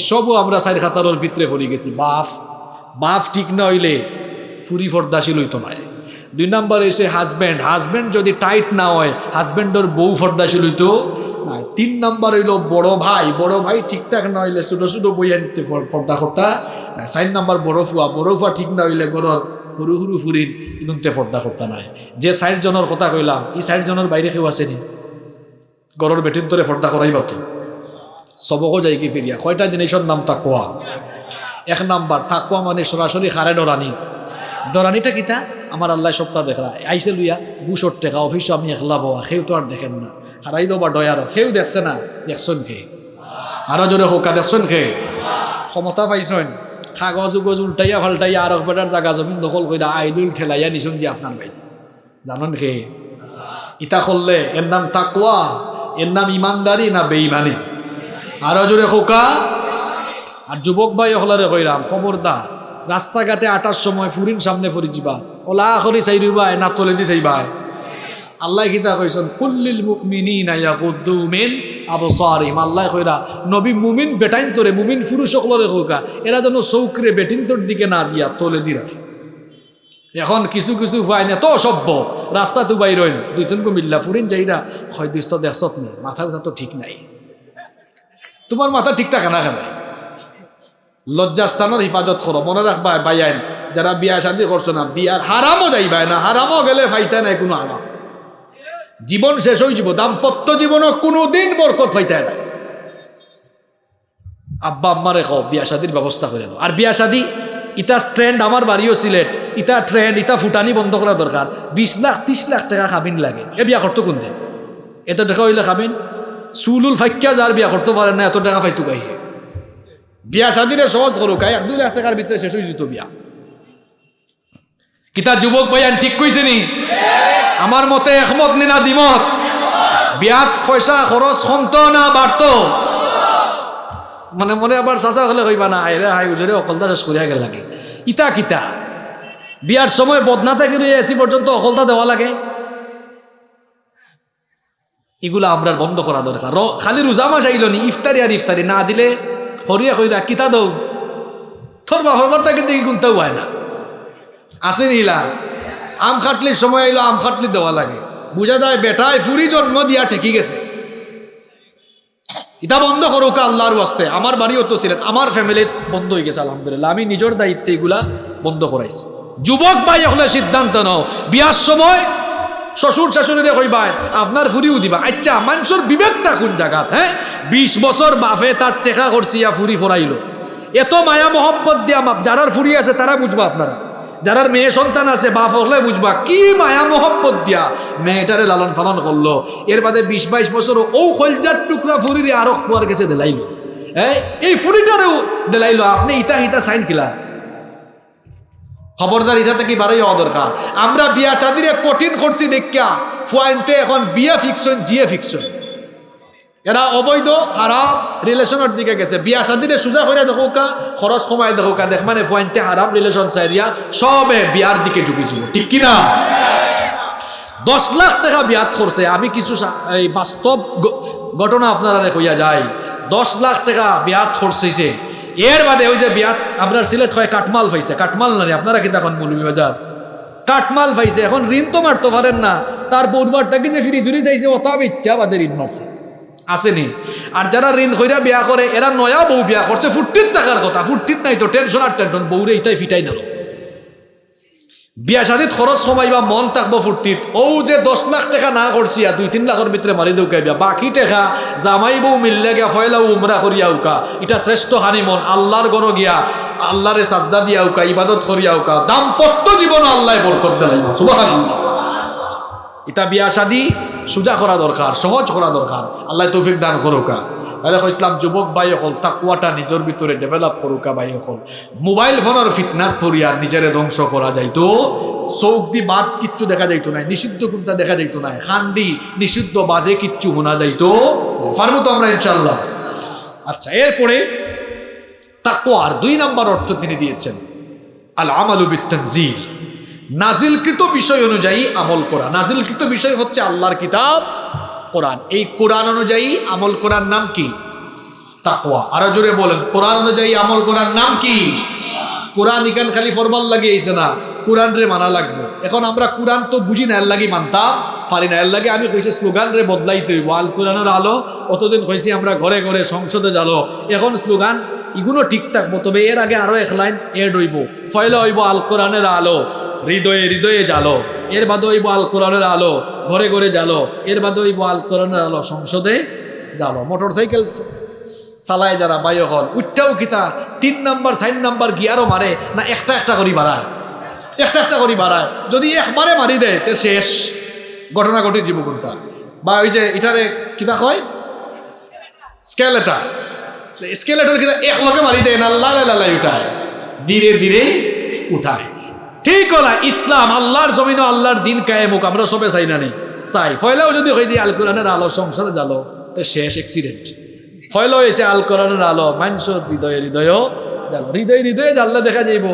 সবও আমরা চার খাতারর ভিতরে পড়ে গেছি। বাফ বাফ ঠিক না হইলে ফুরি ফর্দাশীল হইতো নয় দুই নম্বর এসে হাজব্যান্ড হাজব্যান্ড যদি টাইট না হয় হাজব্যান্ডর বউ ফর্দাশীল হইতো তিন নম্বর হইল বড় ভাই। বড় ভাই ঠিকঠাক না হইলে ছোটো ছোটো বই আনতে ফর্দা করতা। চার নম্বর বড় ফুয়া। বড় ফুয়া ঠিক না হইলে গরর সরু সরু ফুরিন। ইগুনতে পর্দা করতা নাই। যে ষাট জনের কথা কইলাম, এই ষাট জনের বাইরে কেউ আসেনি গরর বেটিন তোরে পর্দা করাই বাকি। সবকও যাই কি ফিরিয়া। কয়টা জিনিসের নাম তাকুয়া? এক নাম্বার, তাকুয়া মানে সরাসরি খারে ডরানি। ডরানিটা কিতা? আমার আল্লাহ সপ্তাহ দেখলা আইসে লুইয়া বুসর টেকা, অফিসে আমি একলা বাবা সেও তো আর দেখেন না। হারাই দেবো বা ডয়ারও সেও দেখছে না। দেখছেন খে আরও জোরে হোকা, দেখছেন খে ক্ষমতা পাইছেন। কাগজ উগজ উল্টাইয়া ফাল্টাইয়া আর বেটার জাগা জমিন দখল কইরা আইলুল ঠেলাইয়া নিছুন দিয়ে আপনার ভাই জানেন কে? ইতা করলে এর নাম তাকুয়া এর নাম ইমানদারি না বেইমানি আরও জোরে খোকা। আর যুবক ভাই হলারে কইরাম খবরদার। রাস্তাঘাটে আটার সময় ফুরিন সামনে ফুরি যাবা ওলা করি চাইরুবাই না তলে দি চাইবাই। আল্লাহ কিতা কইছেন, কুল্লিল মুমিনিনা ইয়াগুদ্দু মিন আবসারিহিম। আল্লাহ কইরা, নবী মুমিন বেটাইন তোরে, মুমিন পুরুষ সকলরে হোকা এরা যেন চৌকরে বেটিন তোর দিকে না দিয়া তলে দি রাখে এখন কিছু কিছু হয় না, তো সভ্য। রাস্তা তো বাইরইন দুই তিন মিল্লা ফুরিন যাইরা, হয় দুইশো দেড়শত নেই, মাথা কথা তো ঠিক নাই। তোমার মাথা ঠিক থাকে না কেন? লজ্জাস্থানের হিফাজত করো, মনে রাখবা বাইয়াইন যারা বিয়া শাদি করছ না বিয়ার হারামও যাইবাই না হারামও গেলে ফাইতে নাই কোনো হারাম জীবন শেষ হয়ে যাব, দাম্পত্য জীবনও কোনো দিন বরকত ফাইতে না। আব্বা আম্মারে খাও বিয়া শাদির ব্যবস্থা করে দাও। আর বিয়া শাদি, ইতা ট্রেন্ড আমার বাড়িও সিলেট ইটা ট্রেন্ড ইতা ফুটানি বন্ধ করা দরকার। বিশ লাখ ত্রিশ লাখ টাকা খাবিন লাগে। এ বিয়া করতো কোন দিন এত টাকা হইলে খাবিন চুলুল ফাইকা যার বিয়া করতে পারে না এত টাকা পাইতো গাইয়ে বিয়া শাদিরে সহজ করুক এক, দুই লাখ টাকার ভিতরে শেষ হয়ে যেত বিয়া। কিতা যুবক ভাইয়ান ঠিক কইছে নি? আমার মতে একমত নিনা দ্বিমত। বিয়াত পয়সা খরচ কমত না বাড়ত। মানে মনে আবার চাচা হলে কইবা না, আইরে হাই উজরে অকলতা শেষ করিয়া গেল লাগে। ইতা কিতা? বিয়ার সময় বদনা থেকে এসি পর্যন্ত অকলতা দেওয়া লাগে। এগুলা আমরা বন্ধ করা দরকার। খালি রোজা মাস আইল নি, ইফতারি আর ইফতারি না দিলে হরিয়া কইরা কিতা দৌ? তোর বা হরবারটা কিন্তু কোনটাও হয় না। আছে নিলা আম খাটলির সময় আইলো আম খাটলি দেওয়া লাগে। বুঝা যায় বেটায় ফুরি জন্ম দিয়া ঠেকি গেছে। এটা বন্ধ করুক আল্লাহর ওয়াস্তে। আমার বাড়িও তো ছিলেন, আমার ফ্যামিলিত বন্ধ হয়ে গেছে, আলহামদুলিল্লাহ। আমি নিজের দায়িত্বে এগুলা বন্ধ করাইছি। যুবক ভাই এখন সিদ্ধান্ত নাও। বিয়ার সময় শ্বশুর শাশুড়িরে কইবাই আপনার ফুরিও দিবা। আচ্ছা মানুষের বিবেকটা কোন জায়গা হ্যাঁ? বিশ বছর বাপে তার টেকা করছি, ইয়া ফুরি ফরাইলো। এত মায়া মহব্বত দিয়া মাপ যারার ফুরি আছে, তারা বুঝবা আপনারা। যারার মেয়ে সন্তান আছে, বাপ হলে বুঝবা, কি মায়া মহব্বত দিয়া মেয়েটারে লালন পালন করল। এর বাদে বিশ বাইশ বছর ও খলজার টুকরা ফুরিরে আরও ফুয়ার গেছে দেলাইলো। এই এই ফুরিটারেও দেলাইলো, আপনি ইতা ইতা সাইন কিলা। খবরদার ইটা থেকে বাড়াই হওয়া দরকার? আমরা বিয়া শাদিরে কঠিন করছি দেখা ফুয়াইনতে এখন বিয়া ফিকশন জিয়ে ফিকশন এরা অবৈধ হারাম রিলেশনের দিকে গেছে। বিয়া শাদিরে সোজা করে দেখো কা খরচ কমাই দেখো কা দেখ মানে ফুয়াইনতে হারাম রিলেশন চাইরিয়া সবে বিয়ার দিকে ঝুঁকিছিল ঠিক কিনা? দশ লাখ টাকা বিয়াত করছে আমি কিছু এই বাস্তব ঘটনা আপনারা কইয়া যায়। দশ লাখ টাকা বিয়াত করছে এর বাদে ওই যে বিয়াত আপনার সিলেট হয় কাটমাল পাইছে কাটমাল না রে, আপনারা কি তখন মৌলভী বাজার? কাটমাল পাইছে এখন ঋণ তো মারতে পারেন না। তার পূর্বারটাকে যে ফিরি চুরি চাইছে অতাব ইচ্ছা বাদে ঋণ মারছে। আসেনি। আর যারা ঋণ কইরা বিয়া করে, এরা নয়া বউ বিয়া করছে ফুর্তির টাকার কথা। ফুর্তির নাই তো টেনশন আর টেনশন বউরে ইটাই ফিটাই নালো বিয়া শাদিত খরচ কমাইবা, মন থাকব ফুর্তিত। ও যে দশ লাখ টাকা না করছি, আর দুই তিন লাখের ভিতরে মারি বিয়া। বাকি টাকা জামাই বউ মিললে গিয়া ফয়লা উমরা করিয়া উকা। এটা শ্রেষ্ঠ হানি মন আল্লাহর গণ গিয়া, আল্লাহরে সাজদা দিয়া উকা, ইবাদত করিয়া উকা। দাম্পত্য জীবন আল্লাহ বরকত দেলাইব, সুবহানাল্লাহ। ইটা বিয়া শাদি সোজা করা দরকার, সহজ করা দরকার। আল্লাহ তৌফিক দান করুকা। তাহলে ইসলাম যুবক ভাই হল তাকুয়াটা নিজের ভিতরে ডেভেলপ করুকা ভাই হল মোবাইল ফোনের ফিতনাত ফরিয়া নিজেরে ধ্বংস করা যাইতো। চৌক দি বাদ কিচ্ছু দেখা যাইতো না নিষিদ্ধ কোনটা দেখা যাইতো না হান্দি নিষিদ্ধ বাজে কিচ্ছু শোনা যাইতো। পারব তো আমরা ইনশাল্লাহ আচ্ছা এরপরে তাকুয়ার দুই নাম্বার অর্থ তিনি দিয়েছেন। আল আমালু বিত্তানজিল। নাজিলকৃত বিষয় অনুযায়ী আমল করা। নাজিলকৃত বিষয় হচ্ছে আল্লাহর কিতাব, কোরআন। এই কোরআন অনুযায়ী আমল করার নাম কি? তাকওয়া। আরও জোরে বলেন, কোরআন অনুযায়ী আমল করার নাম কি? কোরআন ইকান খালি ফরমাল লাগিয়েছে না, কোরআন রে মানা লাগবে। এখন আমরা কোরআন তো বুঝি না, এর লাগি মানতাম, পারি না। এর লাগে আমি কইছি স্লোগান রে বদলাইতে হইব। আল কোরআনের আলো, অতদিন কইছি আমরা ঘরে ঘরে সংসদে জালো এখন স্লোগান ইগুলো ঠিক থাকব, তবে এর আগে আরও এক লাইন এড হইব। ফয়লা হইব আল কোরআনের আলো। হৃদয়ে হৃদয়ে জালো এর বাদে হইব আল কোরআনের আলো, ঘরে ঘরে জালো এর বাদে হইব আল কোরআনের আলো সংসদে জালো মোটর সাইকেল চালায় যারা বায়ু হল উঠটাও কিতা তিন নাম্বার, চার নাম্বার গিয়ারও মারে, না একটা একটা করি বাড়ায়? একটা একটা করি বাড়ায়। যদি একবারে মারি দেয়, তে শেষ। ঘটনা ঘটি জীবকর্তা বা ওই যে এটারে কিতা কয়? স্কেলেটার। স্কেলেটার কিতা এক লগে মারি দেয় না লালাই লালাই উঠায়। ধীরে ধীরে উঠায়। ঠিক হলা, ইসলাম, আল্লাহর জমিন আল্লাহর দিন কায়েমুক আমরা সবে চাই না নেই চাই। ফয়লাও যদি হয়ে দিয়ে আল কোরআনের আলো সংসারে জালো তো শেষ অ্যাক্সিডেন্ট ফয়লা হয়েছে আল কোরআনের আলো, মানুষের হৃদয়ে হৃদয় হৃদয় হৃদয়ে জানলে দেখা যাইব,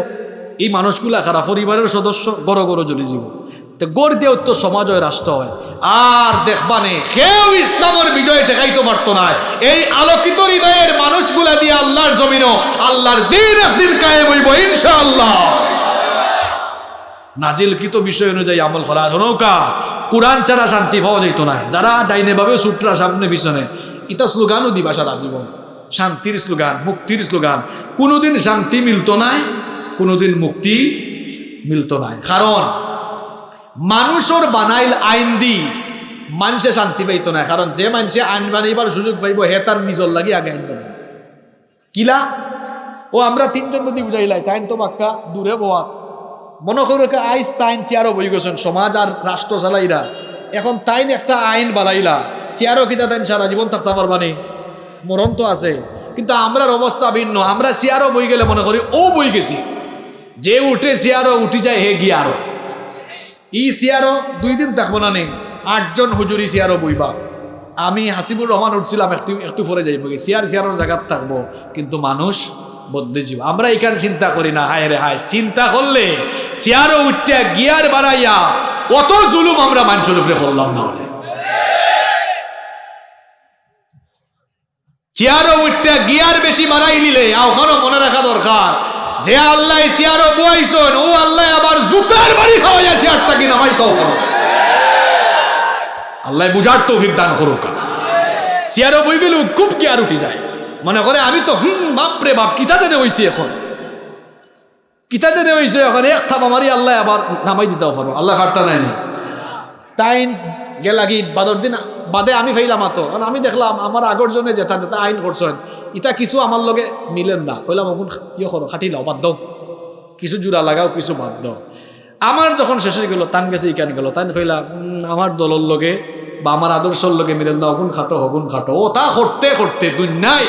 এই মানুষগুলা খারাপ পরিবারের সদস্য, গড় গড় জ্বলি যাব তো গড় দিয়ে তো সমাজ হয়, রাষ্ট্র হয়। আর দেখবানে কেউ ইসলামের বিজয় দেখাইতে পারতো না। এই আলোকিত হৃদয়ের মানুষগুলা দিয়ে আল্লাহর জমিনও আল্লাহর দিন একদিন কায়েম হইব, ইনশাআল্লাহ। নাজিলকৃত বিষয় অনুযায়ী আমল করা? নৌকা কোরআন ছাড়া শান্তি পাওয়া যেত না। যারা ডাইনে ভাবে সূত্রা সামনে, পিছনে, ইতা স্লোগানও দিবা সারা জীবন। শান্তির স্লোগান, মুক্তির স্লোগান। কোনোদিন শান্তি মিলতো নাই, কোনোদিন মুক্তি মিলতো নাই। কারণ, মানুষের বানাইল আইন দি মানুষে শান্তি পাইতো না। কারণ যে মানুষে আইন বানাইবার সুযোগ পাইব, হে তার নিজর লাগি আগে আইন বানাই কিলা? ও আমরা তিনজন যদি বুঝাইলাই, তাইন তো বাক্কা দূরে বোয়া মনে করো আইস তাইন চেয়ারও বই গেছেন, সমাজ আর রাষ্ট্র চালাইরা। এখন তাইন একটা আইন বানাইলা, চেয়ারও কিতা তাইন সারা জীবন থাকতে পারবানি মরণ তো আছে, কিন্তু আমরার অবস্থা ভিন্ন। আমরা চেয়ারও বই গেলে মনে করি, ও বই গেছি। যে উঠে চেয়ারও উঠি যায়, হে গিয়ারও ই চেয়ারও দুই দিন থাকব না নেই আটজন হুজুরি চেয়ারও বইবা। আমি হাসিবুর রহমান উঠছিলাম, একটু একটু পরে যাইব চেয়ার, চেয়ারের জায়গাত থাকব, কিন্তু মানুষ বদলে যাব আমরা এখানে চিন্তা করি না, হায় রে হায়। চিন্তা করলে চেয়ারও উঠতে গিয়ার বাড়াইয়া অত জুলুম আমরা মানুষের উপরে করলাম না চেয়ারও উঠতে গিয়ার বেশি বাড়াই নিলে ওখানেও মনে রাখা দরকার, যে আল্লাহ চেয়ারও বইছন, ও আল্লাহ আবার জুতার বাড়ি খাওয়া যায় চেয়ারটা কিনা হয় তো আল্লাহ বুঝার তৌফিক দান করুকা। চেয়ারও বই গেলেও খুব গিয়ার উঠি যায়। মনে করে আমি তো, হুম, বাপরে বাপ, কিতা জানে হইছি এখন? কিতা জানে হইছে এখন? এক থাপ আমারই আল্লাহ আবার নামাই দিতেও পারব। আল্লাহ খাটটা নাই তাই গেলাগি বাদর দিন, বাদে আমি ফাইলাম আতো কারণ আমি দেখলাম, আমার আগর জন্য যেটা যেটা আইন করছেন ইটা কিছু আমার লগে মিলেন না। কইলাম এখন ইয়ে করো, খাটি লাও, বাদ দাও। কিছু জোড়া লাগাও, কিছু বাদ দাও। আমার যখন শেষ হয়ে গেল, তান গেছে, ইকান গেল। তান কইলাম আমার দলর লগে বা আমার আদর্শর লগে মিলেন না, অগুন খাটো, হগুন খাটো। ও তা করতে করতে দুনিয়ায়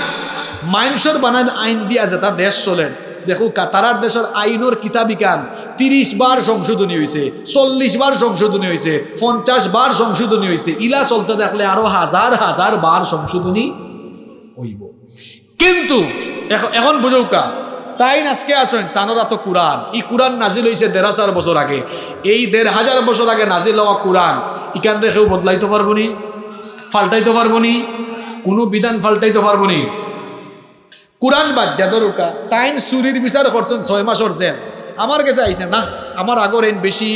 মাইনসর বানান আইন দিয়া যেটা দেশ চলেন। দেখো, কাতারার দেশের আইনের কিতাবিকান তিরিশ বার সংশোধনী হয়েছে চল্লিশ বার সংশোধনী হয়েছে পঞ্চাশ বার সংশোধনী হয়েছে ইলা চলতে দেখলে আরও হাজার হাজার বার সংশোধনী হইব। কিন্তু এখন বুঝৌকা তাই আজকে আসেন, তানোরা তো কোরআন। এই কোরআন নাজিল হয়েছে দেড় হাজার বছর আগে। এই দেড় হাজার বছর আগে নাজিল হওয়া কোরআন ইকান রেখেও বদলাইতে পারব নি? ফাল্টাইতে পারব নি? কোনো বিধান ফাল্টাইতে পারব নি? কোরআন বাদ দিয়া দরুকা তাইন চুরির বিচার করছেন ছয় মাসের জেল। আমার কাছে আইছে না আমার আগর এন বেশি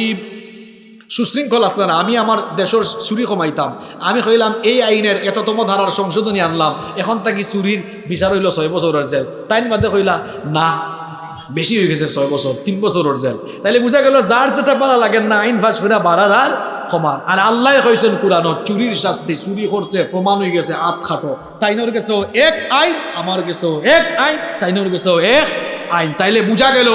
সুশৃঙ্খল আসলে না। আমি আমার দেশের চুরি কমাইতাম আমি কইলাম, এই আইনের এততম ধারার সংশোধনী আনলাম। এখন তাকি চুরির বিচার হইল ছয় বছরের জেল। তাইন বাদে কইলা, না বেশি হয়ে গেছে ছয় বছর তিন বছরের জেল। তাইলে বুঝা গেল যার যেটা পালা লাগেন না, আইন ফাঁস করে বাড়ার আর সমান আর আল্লাহ কইছেন কোরআন চুরির শাস্তি, চুরি করছে, প্রমাণ হয়ে গেছে আত খাটো। তাইনোর গেছেও এক আইন, আমার গেছেও এক আইন, তাইনোর গেছেও এক আইন। তাইলে বুঝা গেল,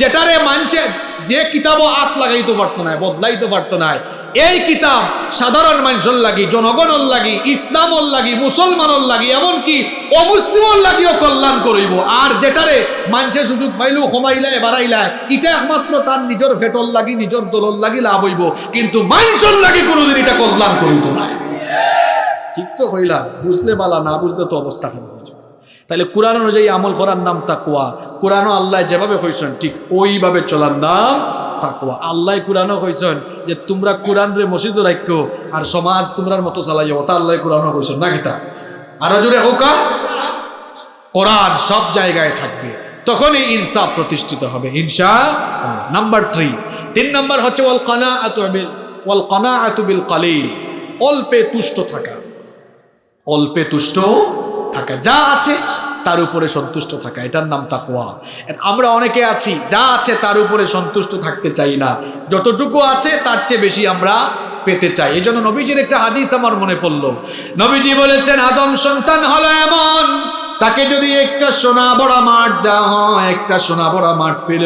যেটারে মানুষে, যে কিতাবও আত লাগাইতে পারতো না, বদলাইতে পারতো না এই কিতাব সাধারণ মানুষের লাগি, জনগণের লাগি, ইসলামর লাগি, মুসলমানের লাগি, এমনকি অমুসলিমর লাগিও কল্যাণ করিব। আর যেটারে মানুষে সুযোগ পাইলো কমাইলায় বাড়াইলায় এটা একমাত্র তার নিজের ফেটর লাগি, নিজের দলর লাগি লাভ হইব। কিন্তু মানুষের লাগি কোনোদিন এটা কল্যাণ করিত না। ঠিক তো কইলা, বুঝলে বালা, না বুঝলে তো অবস্থা খারাপ। তাহলে কোরআন অনুযায়ী আমল করার নাম তাকুয়া কোরআনও আল্লাহ যেভাবে কইছেন, ঠিক ওইভাবে চলার নাম তাকুয়া আল্লাহ কোরআনও কইছেন যে, তোমরা কোরআন রে মসজিদ রাখো আর সমাজ তোমরার মতো চালাইও। তা আল্লাহ কোরআনও কইছেন, না কিতা আর জোরে হোকা কোরআন সব জায়গায় থাকবে। তখনই ইনসাফ প্রতিষ্ঠিত হবে ইনসা নাম্বার থ্রি। তিন নাম্বার হচ্ছে, ওয়াল কানা আতুবিল ওয়াল কানা আতুবিল কালিল। অল্পে তুষ্ট থাকা। অল্পে তুষ্ট থাকা। যা আছে তার উপরে সন্তুষ্ট থাকা, এটার নাম তাকোয়া আমরা অনেকে আছি, যা আছে তার উপরে সন্তুষ্ট থাকতে চাই না। যতটুকু আছে তার চেয়ে বেশি আমরা পেতে চাই। এই জন্য নবীজির একটা হাদিস আমার মনে পড়ল। নবীজি বলেছেন, আদম সন্তান হলো এমন তাকে যদি একটা সোনা বড়া মাঠ দেওয়া হয়, একটা সোনা বড়া মাঠ পেল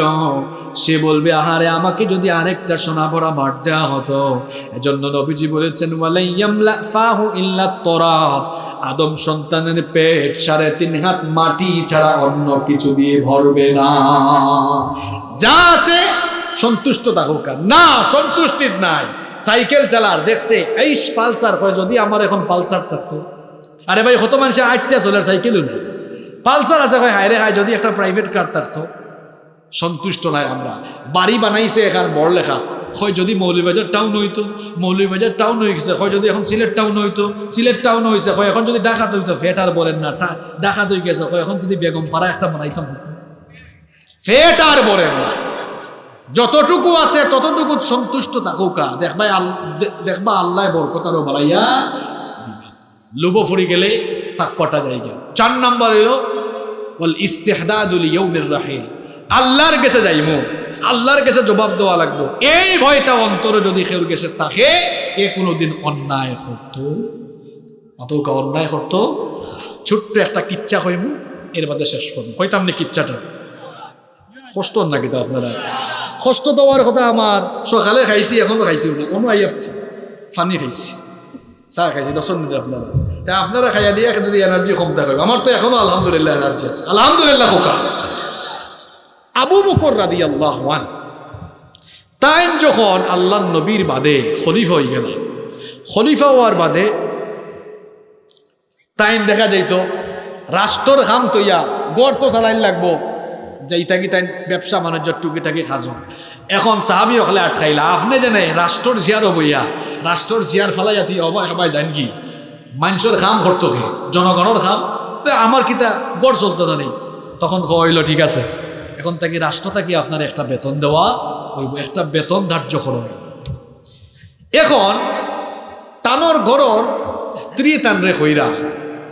সে বলবে, আহারে, আমাকে যদি আরেকটা সোনা বড়া মাঠ দেওয়া হতো। এজন্য নবীজি বলেছেন তরাব। আদম সন্তানের পেট সাড়ে তিন হাত মাটি ছাড়া অন্য কিছু দিয়ে ভরবে না। যা আছে সন্তুষ্ট থাকুক। না, সন্তুষ্টির নাই। সাইকেল চালার, দেখছে, এই পালসার কয় যদি আমার এখন পালসার থাকতো। আরে ভাই, কত মানুষের আটটা চলার সাইকেলও নেই পালসার আছে ভাই হায় রে হায় যদি একটা প্রাইভেট কার থাকতো। সন্তুষ্ট নাই আমরা। বাড়ি বানাইছে এখান বড় লেখা হয় যদি মৌলভীবাজার টাউন হইতো, মৌলভীবাজার টাউন হয়ে গেছে। হয় যদি এখন সিলেট টাউন হইতো, সিলেট টাউন হয়েছে হয় এখন যদি ডাকাত হইতো ফেটার বলেন না ডাকাত হয়ে গেছে। হয় এখন যদি বেগম পাড়া একটা বানাইতাম হতো ফেটার বলেন না। যতটুকু আছে, ততটুকু সন্তুষ্ট থাকুকা দেখবা আল- দে- দেখবা আল্লাহ বরকতারও বাড়াইয়া দিবা। লুব ফুরি গেলে তাকপাটা জায়গা। চার নাম্বার হইল বল ইস্তেহদাদুল ইয়ৌমের রাহিল। আল্লাহর কাছে যাইমু, আল্লাহর কাছে জবাব দেওয়া লাগবো। এই ভয়টা অন্তরে যদি কেউ গেছে তাকে এ কোনোদিন অন্যায় করতো। অতকা অন্যায় করতো। ছোট্ট একটা কিচ্ছা হইম, এর বাদে শেষ করব। হইতাম না কিচ্ছাটা? কষ্ট না কিন্তু আপনারা? কষ্ট দেওয়ার কথা আমার। সকালে খাইছি, এখনও খাইছি অন্য আইয়া ফানি খাইছি। চাহ খাইছি দশ মিনিট আপনারা। তা আপনারা খাইয়া দিয়ে যদি এনার্জি কম থাকে, আমার তো এখনও আলহামদুলিল্লাহ এনার্জি আছে। আলহামদুলিল্লাহ খোকা। আবু বকর রাদি আল্লাহ ওয়ান তাই যখন আল্লাহ নবীর বাদে খলিফা হয়ে গেল, খলিফা হওয়ার বাদে তাই দেখা যাইত, রাষ্ট্রর খাম তৈয়া গড় তো চালাই লাগবো যাইতা কি তাই ব্যবসা বাণিজ্য টুকিটাকি খাজো এখন সাহাবি অকলে আটকাইলা আপনি জানে রাষ্ট্রর জিয়ার বইয়া রাষ্ট্রর জিয়ার ফেলাই আতি অবাই হবাই জান কি? মানুষের খাম করতো কি? জনগণের খাম? তা আমার কিতা গড় চলতো না নেই তখন কইল ঠিক আছে। এখন তাকে রাষ্ট্র তাকে আপনার একটা বেতন দেওয়া ওই একটা বেতন ধার্য করা এখন টানোর গরর স্ত্রী তানরে কইরা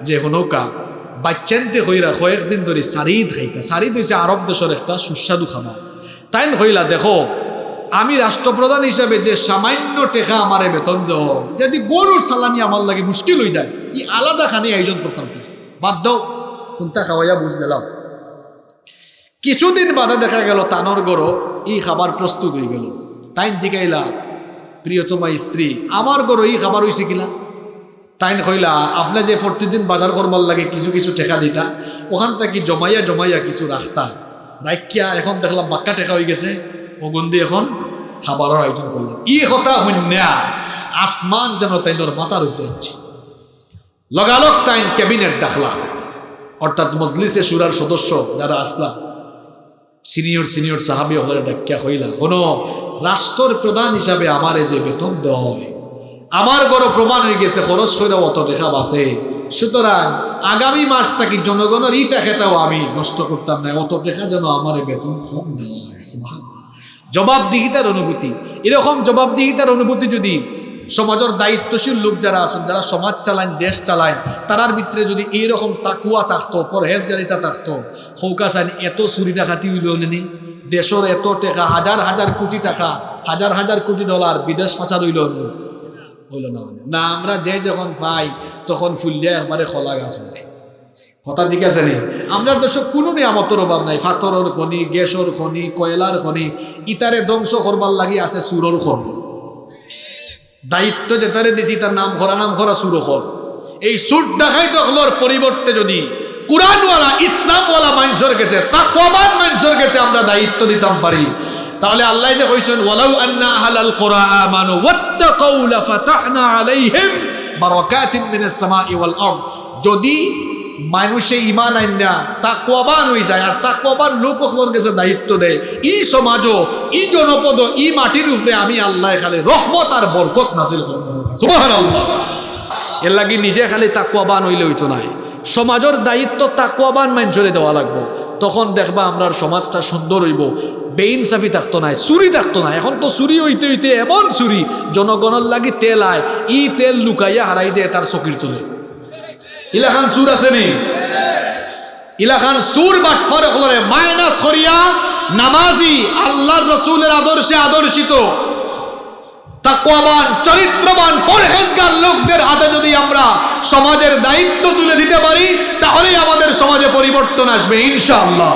যে হনৌকা বাচ্চান্তে কইরা কয়েকদিন ধরে সারিদ খাইতা। সারিদ হয়েছে আরব দেশের একটা সুস্বাদু খাবার তাই হইলা দেখো, আমি রাষ্ট্রপ্রধান হিসাবে যে সামান্য টেকা আমারে বেতন দেও, যদি গরুর সালানি আমার লাগে মুশকিল হয়ে যায়, ই আলাদা খানি আয়োজন করতাম বাদ দাও কোনটা খাওয়াইয়া বুঝ দিলাম। কিছুদিন বাদে দেখা গেল তানর গরো এই খাবার প্রস্তুত হয়ে গেল। তাই জিগাইলা, প্রিয়তমা স্ত্রী, আমার গরো এই খাবার হয়েছে কিলা তাইন কইলা, আপনি যে প্রতিদিন বাজার করবার লাগে কিছু কিছু টেকা দিতা, ওখান থেকে জমাইয়া জমাইয়া কিছু রাখতা। রাখিয়া এখন দেখলাম বাক্কা টেকা হয়ে গেছে ওগুন্দি এখন খাবারের আয়োজন করলাম ই কথা হন্যা আসমান যেন তাইনর মাথার উপরে হচ্ছে লগালগ তাইন ক্যাবিনেট ডাকলা। অর্থাৎ মজলিসে সুরার সদস্য যারা আসলা, সিনিয়র সিনিয়র সাহাবি হলে ডাকিয়া হইলা কোনো রাষ্ট্রের প্রধান হিসাবে আমারে যে বেতন দেওয়া হবে আমার বড় প্রমাণ হয়ে গেছে, খরচ করে অত দেখা বাসে সুতরাং আগামী মাস থাকি জনগণের এই টাকাটাও আমি নষ্ট করতাম না, অত টাকা যেন আমার বেতন কম দেওয়া। জবাবদিহিতার অনুভূতি এরকম জবাবদিহিতার অনুভূতি যদি সমাজের দায়িত্বশীল লোক যারা আছেন, যারা সমাজ চালান দেশ চালায়, তারার ভিতরে যদি এইরকম তাকুয়া থাকতো, পরহেজগারিতা থাকতো হৌকা চান এত চুরি ডাকাতি হইল নেনি দেশের এত টাকা, হাজার হাজার কোটি টাকা, হাজার হাজার কোটি ডলার বিদেশ পাচার হইল? হইল না মানে। না, আমরা যে যখন পাই, তখন ফুললে একবারে খোলা গাছ হয়ে যায়। কথা ঠিক আছে নি? আমরা দেশে কোনো নিয়ামতের অভাব নাই। ফাতরের খনি, গ্যাসের খনি, কয়লার খনি, ইতারে ধ্বংস করবার লাগি আছে সুরর খনি। দায়িত্ব যেতারে দিছি, তার নাম করা নাম করা সুর খর এই সুর দেখাই তখলোর পরিবর্তে যদি কোরআনওয়ালা, ইসলামওয়ালা মানুষের কাছে, তাকওয়াবান মানুষের কাছে আমরা দায়িত্ব দিতাম পারি। তাহলে আল্লাহ যে কইছেন, ওয়ালাউ আন্না আহলাল কুরআ আমানু ওয়াত্তাকাউ লাফাতাহনা আলাইহিম বারাকাতিন মিনাস সামাই ওয়াল আরদ। যদি মানুষে ইমান আইনা তাকওয়াবান হয়ে যায়, আর তাকওয়াবান লোক ওগুলোর কাছে দায়িত্ব দেয়। ই সমাজও, ই জনপদ, ই মাটির উপরে আমি আল্লাহ খালি রহমত আর বরকত করব। সুবহানাল্লাহ। এর লাগি নিজে খালি তাকুয়াবান হইলে হইতো নাই সমাজের দায়িত্ব তাকুয়াবান মানুষরে দেওয়া লাগবো। তখন দেখবা আমরার সমাজটা সুন্দর হইব। বেইনসাফি থাকতো নাই, চুরি থাকতো না এখন তো চুরি হইতে হইতে এমন চুরি জনগণের লাগি তেল আয় ই তেল লুকাইয়া হারাই দেয় তার চকির তুলে। ইলাখান সুর আছে নি? ইলাখান সুর বাটফার হলরে মায়না করিয়া নামাজি আল্লাহর রসুলের আদর্শে আদর্শিত। তাকওয়াবান, চরিত্রবান, পরহেজগার লোকদের হাতে যদি আমরা সমাজের দায়িত্ব তুলে দিতে পারি, তাহলেই আমাদের সমাজে পরিবর্তন আসবে, ইনশাআল্লাহ।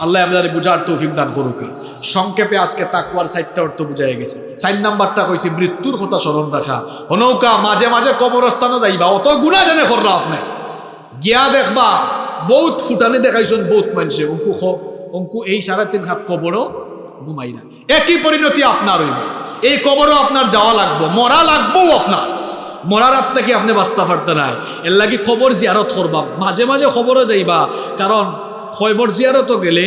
আল্লাহ আমাদের বুঝার তৌফিক দান করুক। সংক্ষেপে আজকে তাকুয়ার সাইডটা অর্থ বুঝাই গেছে। সাইড নাম্বারটা কইছি, মৃত্যুর কথা স্মরণ রাখা। হনৌকা, মাঝে মাঝে কবরস্থানও যাইবা। অত গুণা জানে কররা আপনি গিয়া দেখবা, বহুত ফুটানি দেখাইছেন বহুত মানুষে। অঙ্কু খ অঙ্কু এই সাড়ে তিন হাত কবরও ঘুমাই না। একই পরিণতি আপনার হইব। এই কবরও আপনার যাওয়া লাগবো, মরা লাগবো আপনার। মরার হাত থেকে আপনি বাঁচতে পারতে নাই। এর লাগি খবর জিয়ারত করবা। মাঝে মাঝে খবরও যাইবা। কারণ খবর জিয়ারত গেলে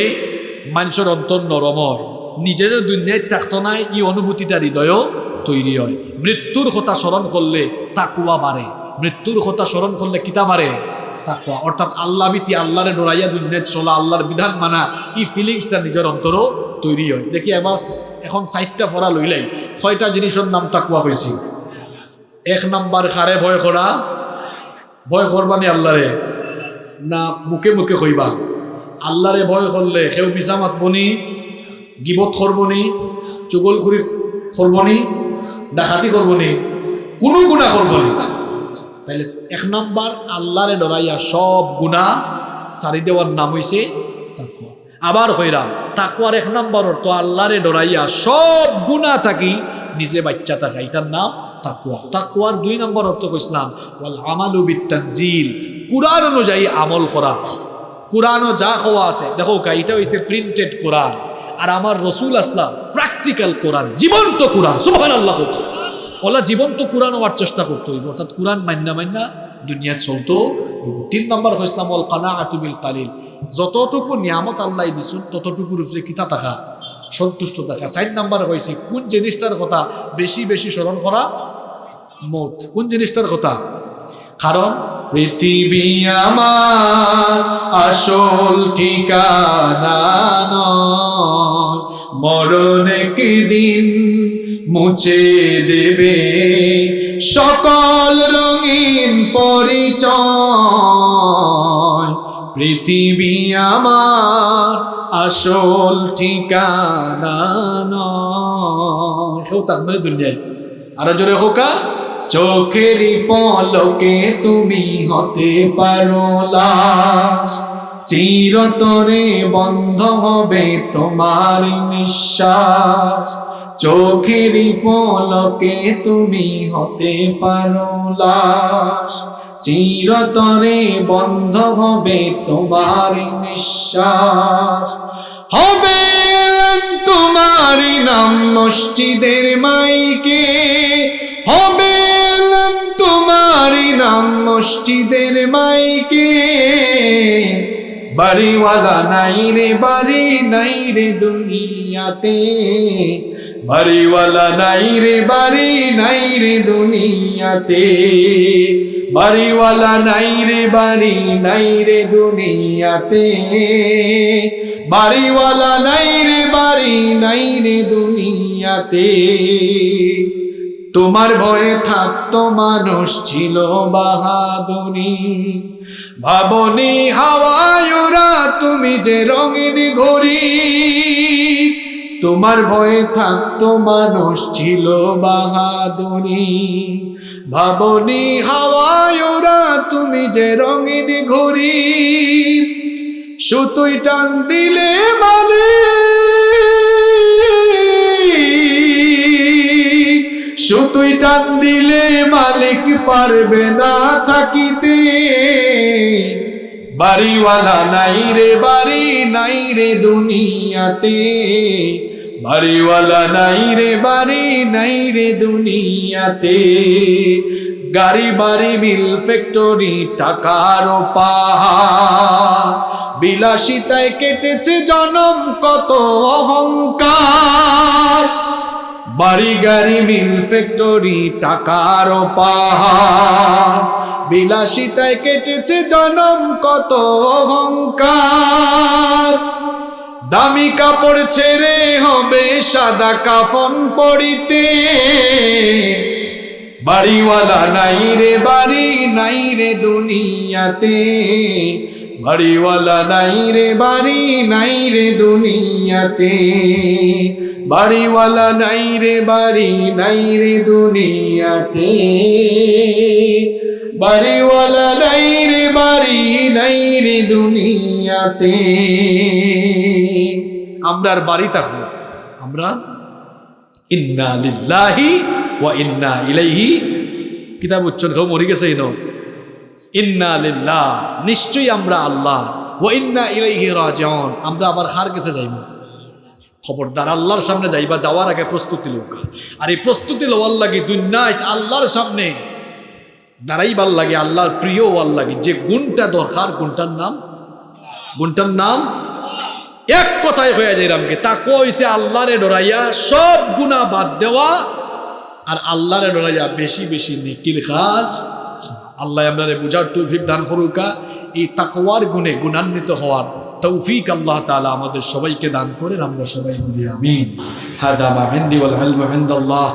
মানুষের অন্তর নরম হয়। নিজে যে দুনিয়ায় থাকতো নাই এই অনুভূতিটা হৃদয়ও তৈরি হয়। মৃত্যুর কথা স্মরণ করলে তাকুয়া বাড়ে মৃত্যুর কথা স্মরণ করলে কিতা বাড়ে তাকুয়া। অর্থাৎ আল্লাহ বিতি আল্লাহরে ডরাইয়া দুনিয়ায় চলা আল্লাহর বিধান মানা এই ফিলিংসটা নিজের অন্তরও তৈরি হয়। দেখি এবার এখন সাইটটা ফরা লইলাই ছয়টা জিনিসের নাম তাকুয়া হয়েছি এক নাম্বার খারে ভয় করা ভয় করবানি আল্লাহরে না মুখে মুখে কইবা। আল্লাহরে ভয় করলে কেউ মিশা মাতবনি গিবত করবনি চুগল করি করবনি ডাকাতি করবনি কোনো গুণা করবনি তাইলে এক নাম্বার আল্লাহরে ডরাইয়া সব গুণা সারি দেওয়ার নাম হইছে তাকুয়া আবার হইরাম তাকুয়ার এক নাম্বার অর্থ আল্লাহরে ডরাইয়া সব গুণা থাকি নিজে বাচ্চা থাকা, এটার নাম তাকুয়া তাকুয়ার দুই নম্বর অর্থ কইসলাম ওয়াল আমালু বিত্তানজিল কুরআন অনুযায়ী আমল করা। কোরআনও যা হওয়া আছে। দেখো এটা হইছে প্রিন্টেড কোরআন আর আমার রসুল আসলাম প্র্যাকটিক্যাল কোরআন জীবন্ত কোরআন সুবহান আল্লাহ ওলা জীবন্ত কোরআন হওয়ার চেষ্টা করতে হইব। অর্থাৎ কোরআন মান্না মান্না দুনিয়াত চলতো তিন নম্বর হইসলাম ওয়াল কানা আতুবিল কালিল। যতটুকু নিয়ামত আল্লাহ দিছুন, ততটুকুর উপরে কিতা থাকা, সন্তুষ্ট থাকা। চার নাম্বার হয়েছে কোন জিনিসটার কথা বেশি বেশি স্মরণ করা মত? কোন জিনিসটার কথা? কারণ পৃথিবী আমার আসল ঠিকানা নয়। মরণ দিন মুছে দেবে সকল রঙিন পরিচয়। পৃথিবী আমার আসল ঠিকানা নয়। তার মানে দুনিয়ায়। আরও জোরে হোকা। চোখেরই পলকে তুমি হতে পারো লাশ। চিরতরে বন্ধ হবে তোমার নিঃশ্বাস। চোখেরই পলকে তুমি হতে পারো লাশ। চিরতরে বন্ধ হবে তোমার নিঃশ্বাস। হবে তোমার নাম মসজিদের মাইকে। হবে মসজিদের মাইকে। বাড়িওয়ালা নাই রে, বাড়ি নাই রে দুনিয়াতে। বাড়িওয়ালা নাই রে, বাড়ি নাই রে দুনিয়াতে। বাড়িওয়ালা নাই রে, বাড়ি নাই রে দুনিয়াতে। বাড়িওয়ালা নাই রে, বাড়ি নাই রে দুনিয়াতে। তোমার ভয়ে থাকতো মানুষ ছিল বাহাদুরি। ভাবনি হাওয়ায়ুরা তুমি যে রঙিন ঘড়ি। তোমার ভয়ে থাকতো মানুষ ছিল বাহাদুরি। ভাবনি হাওয়ায়ুরা তুমি যে রঙিন ঘড়ি। সুতুই টান দিলে মালিক সুতুই টান দিলে মালিক পারবে না থাকিতে। বাড়িওয়ালা নাই রে, বাড়ি নাই রে দুনিয়াতে। বাড়িওয়ালা নাই রে, বাড়ি নাই রে দুনিয়াতে। গাড়ি, বাড়ি, মিল ফ্যাক্টরি টাকার বিলাসিতায় কেটেছে জনম, কত অহংকার। বাড়ি গাড়ি মিল ফ্যাক্টরি, টাকার পাহাড় বিলাসিতায় কেটেছে জনম, কত অহংকার। দামি কাপড় ছেড়ে হবে সাদা কাফন পরিতে। বাড়িওয়ালা নাই রে, বাড়ি নাই রে দুনিয়াতে। বাড়িওয়ালা নাই রে, বাড়ি নাই রে দুনিয়াতে। বাড়িওয়ালা নাই রে, বাড়ি নাই রে দুনিয়াতে। বাড়িওয়ালা নাই রে, বাড়ি নাই রে দুনিয়াতে। আমরা আর বাড়ি থাকব আমরা ইন্না লিল্লাহি ওয়া ইন্না ইলাইহি কিতাব উচ্চন খাও মরি গেছে ইনো ইন্না লিল্লাহ নিশ্চয়ই আমরা আল্লাহ। ও ইন্না ইলাইহি রাজিউন আমরা আবার হার কাছে যাইব। খবরদার আল্লাহর সামনে যাইবা, যাওয়ার আগে প্রস্তুতি লোক আর এই প্রস্তুতি লওয়ার লাগে দুনিয়ায় আল্লাহর সামনে দাঁড়াইবার লাগে, আল্লাহর প্রিয় হওয়ার লাগে। যে গুণটা দরকার, গুণটার নাম? গুণটার নাম? এক কথায় হয়ে যায় রামকে তা কইছে আল্লাহরে ডরাইয়া সব গুণা বাদ দেওয়া, আর আল্লাহরে ডরাইয়া বেশি বেশি নেকির কাজ আল্লাহ আপনারে বুঝার তৌফিক দান করুকা এই তাকওয়ার গুণে গুণান্বিত হওয়ার তৌফিক আল্লাহ তালা আমাদের সবাইকে দান করেন, আমরা সবাই বলি আমিন। হাদা মা হিন্দি ওয়াল ইলমু ইনদাল্লাহ।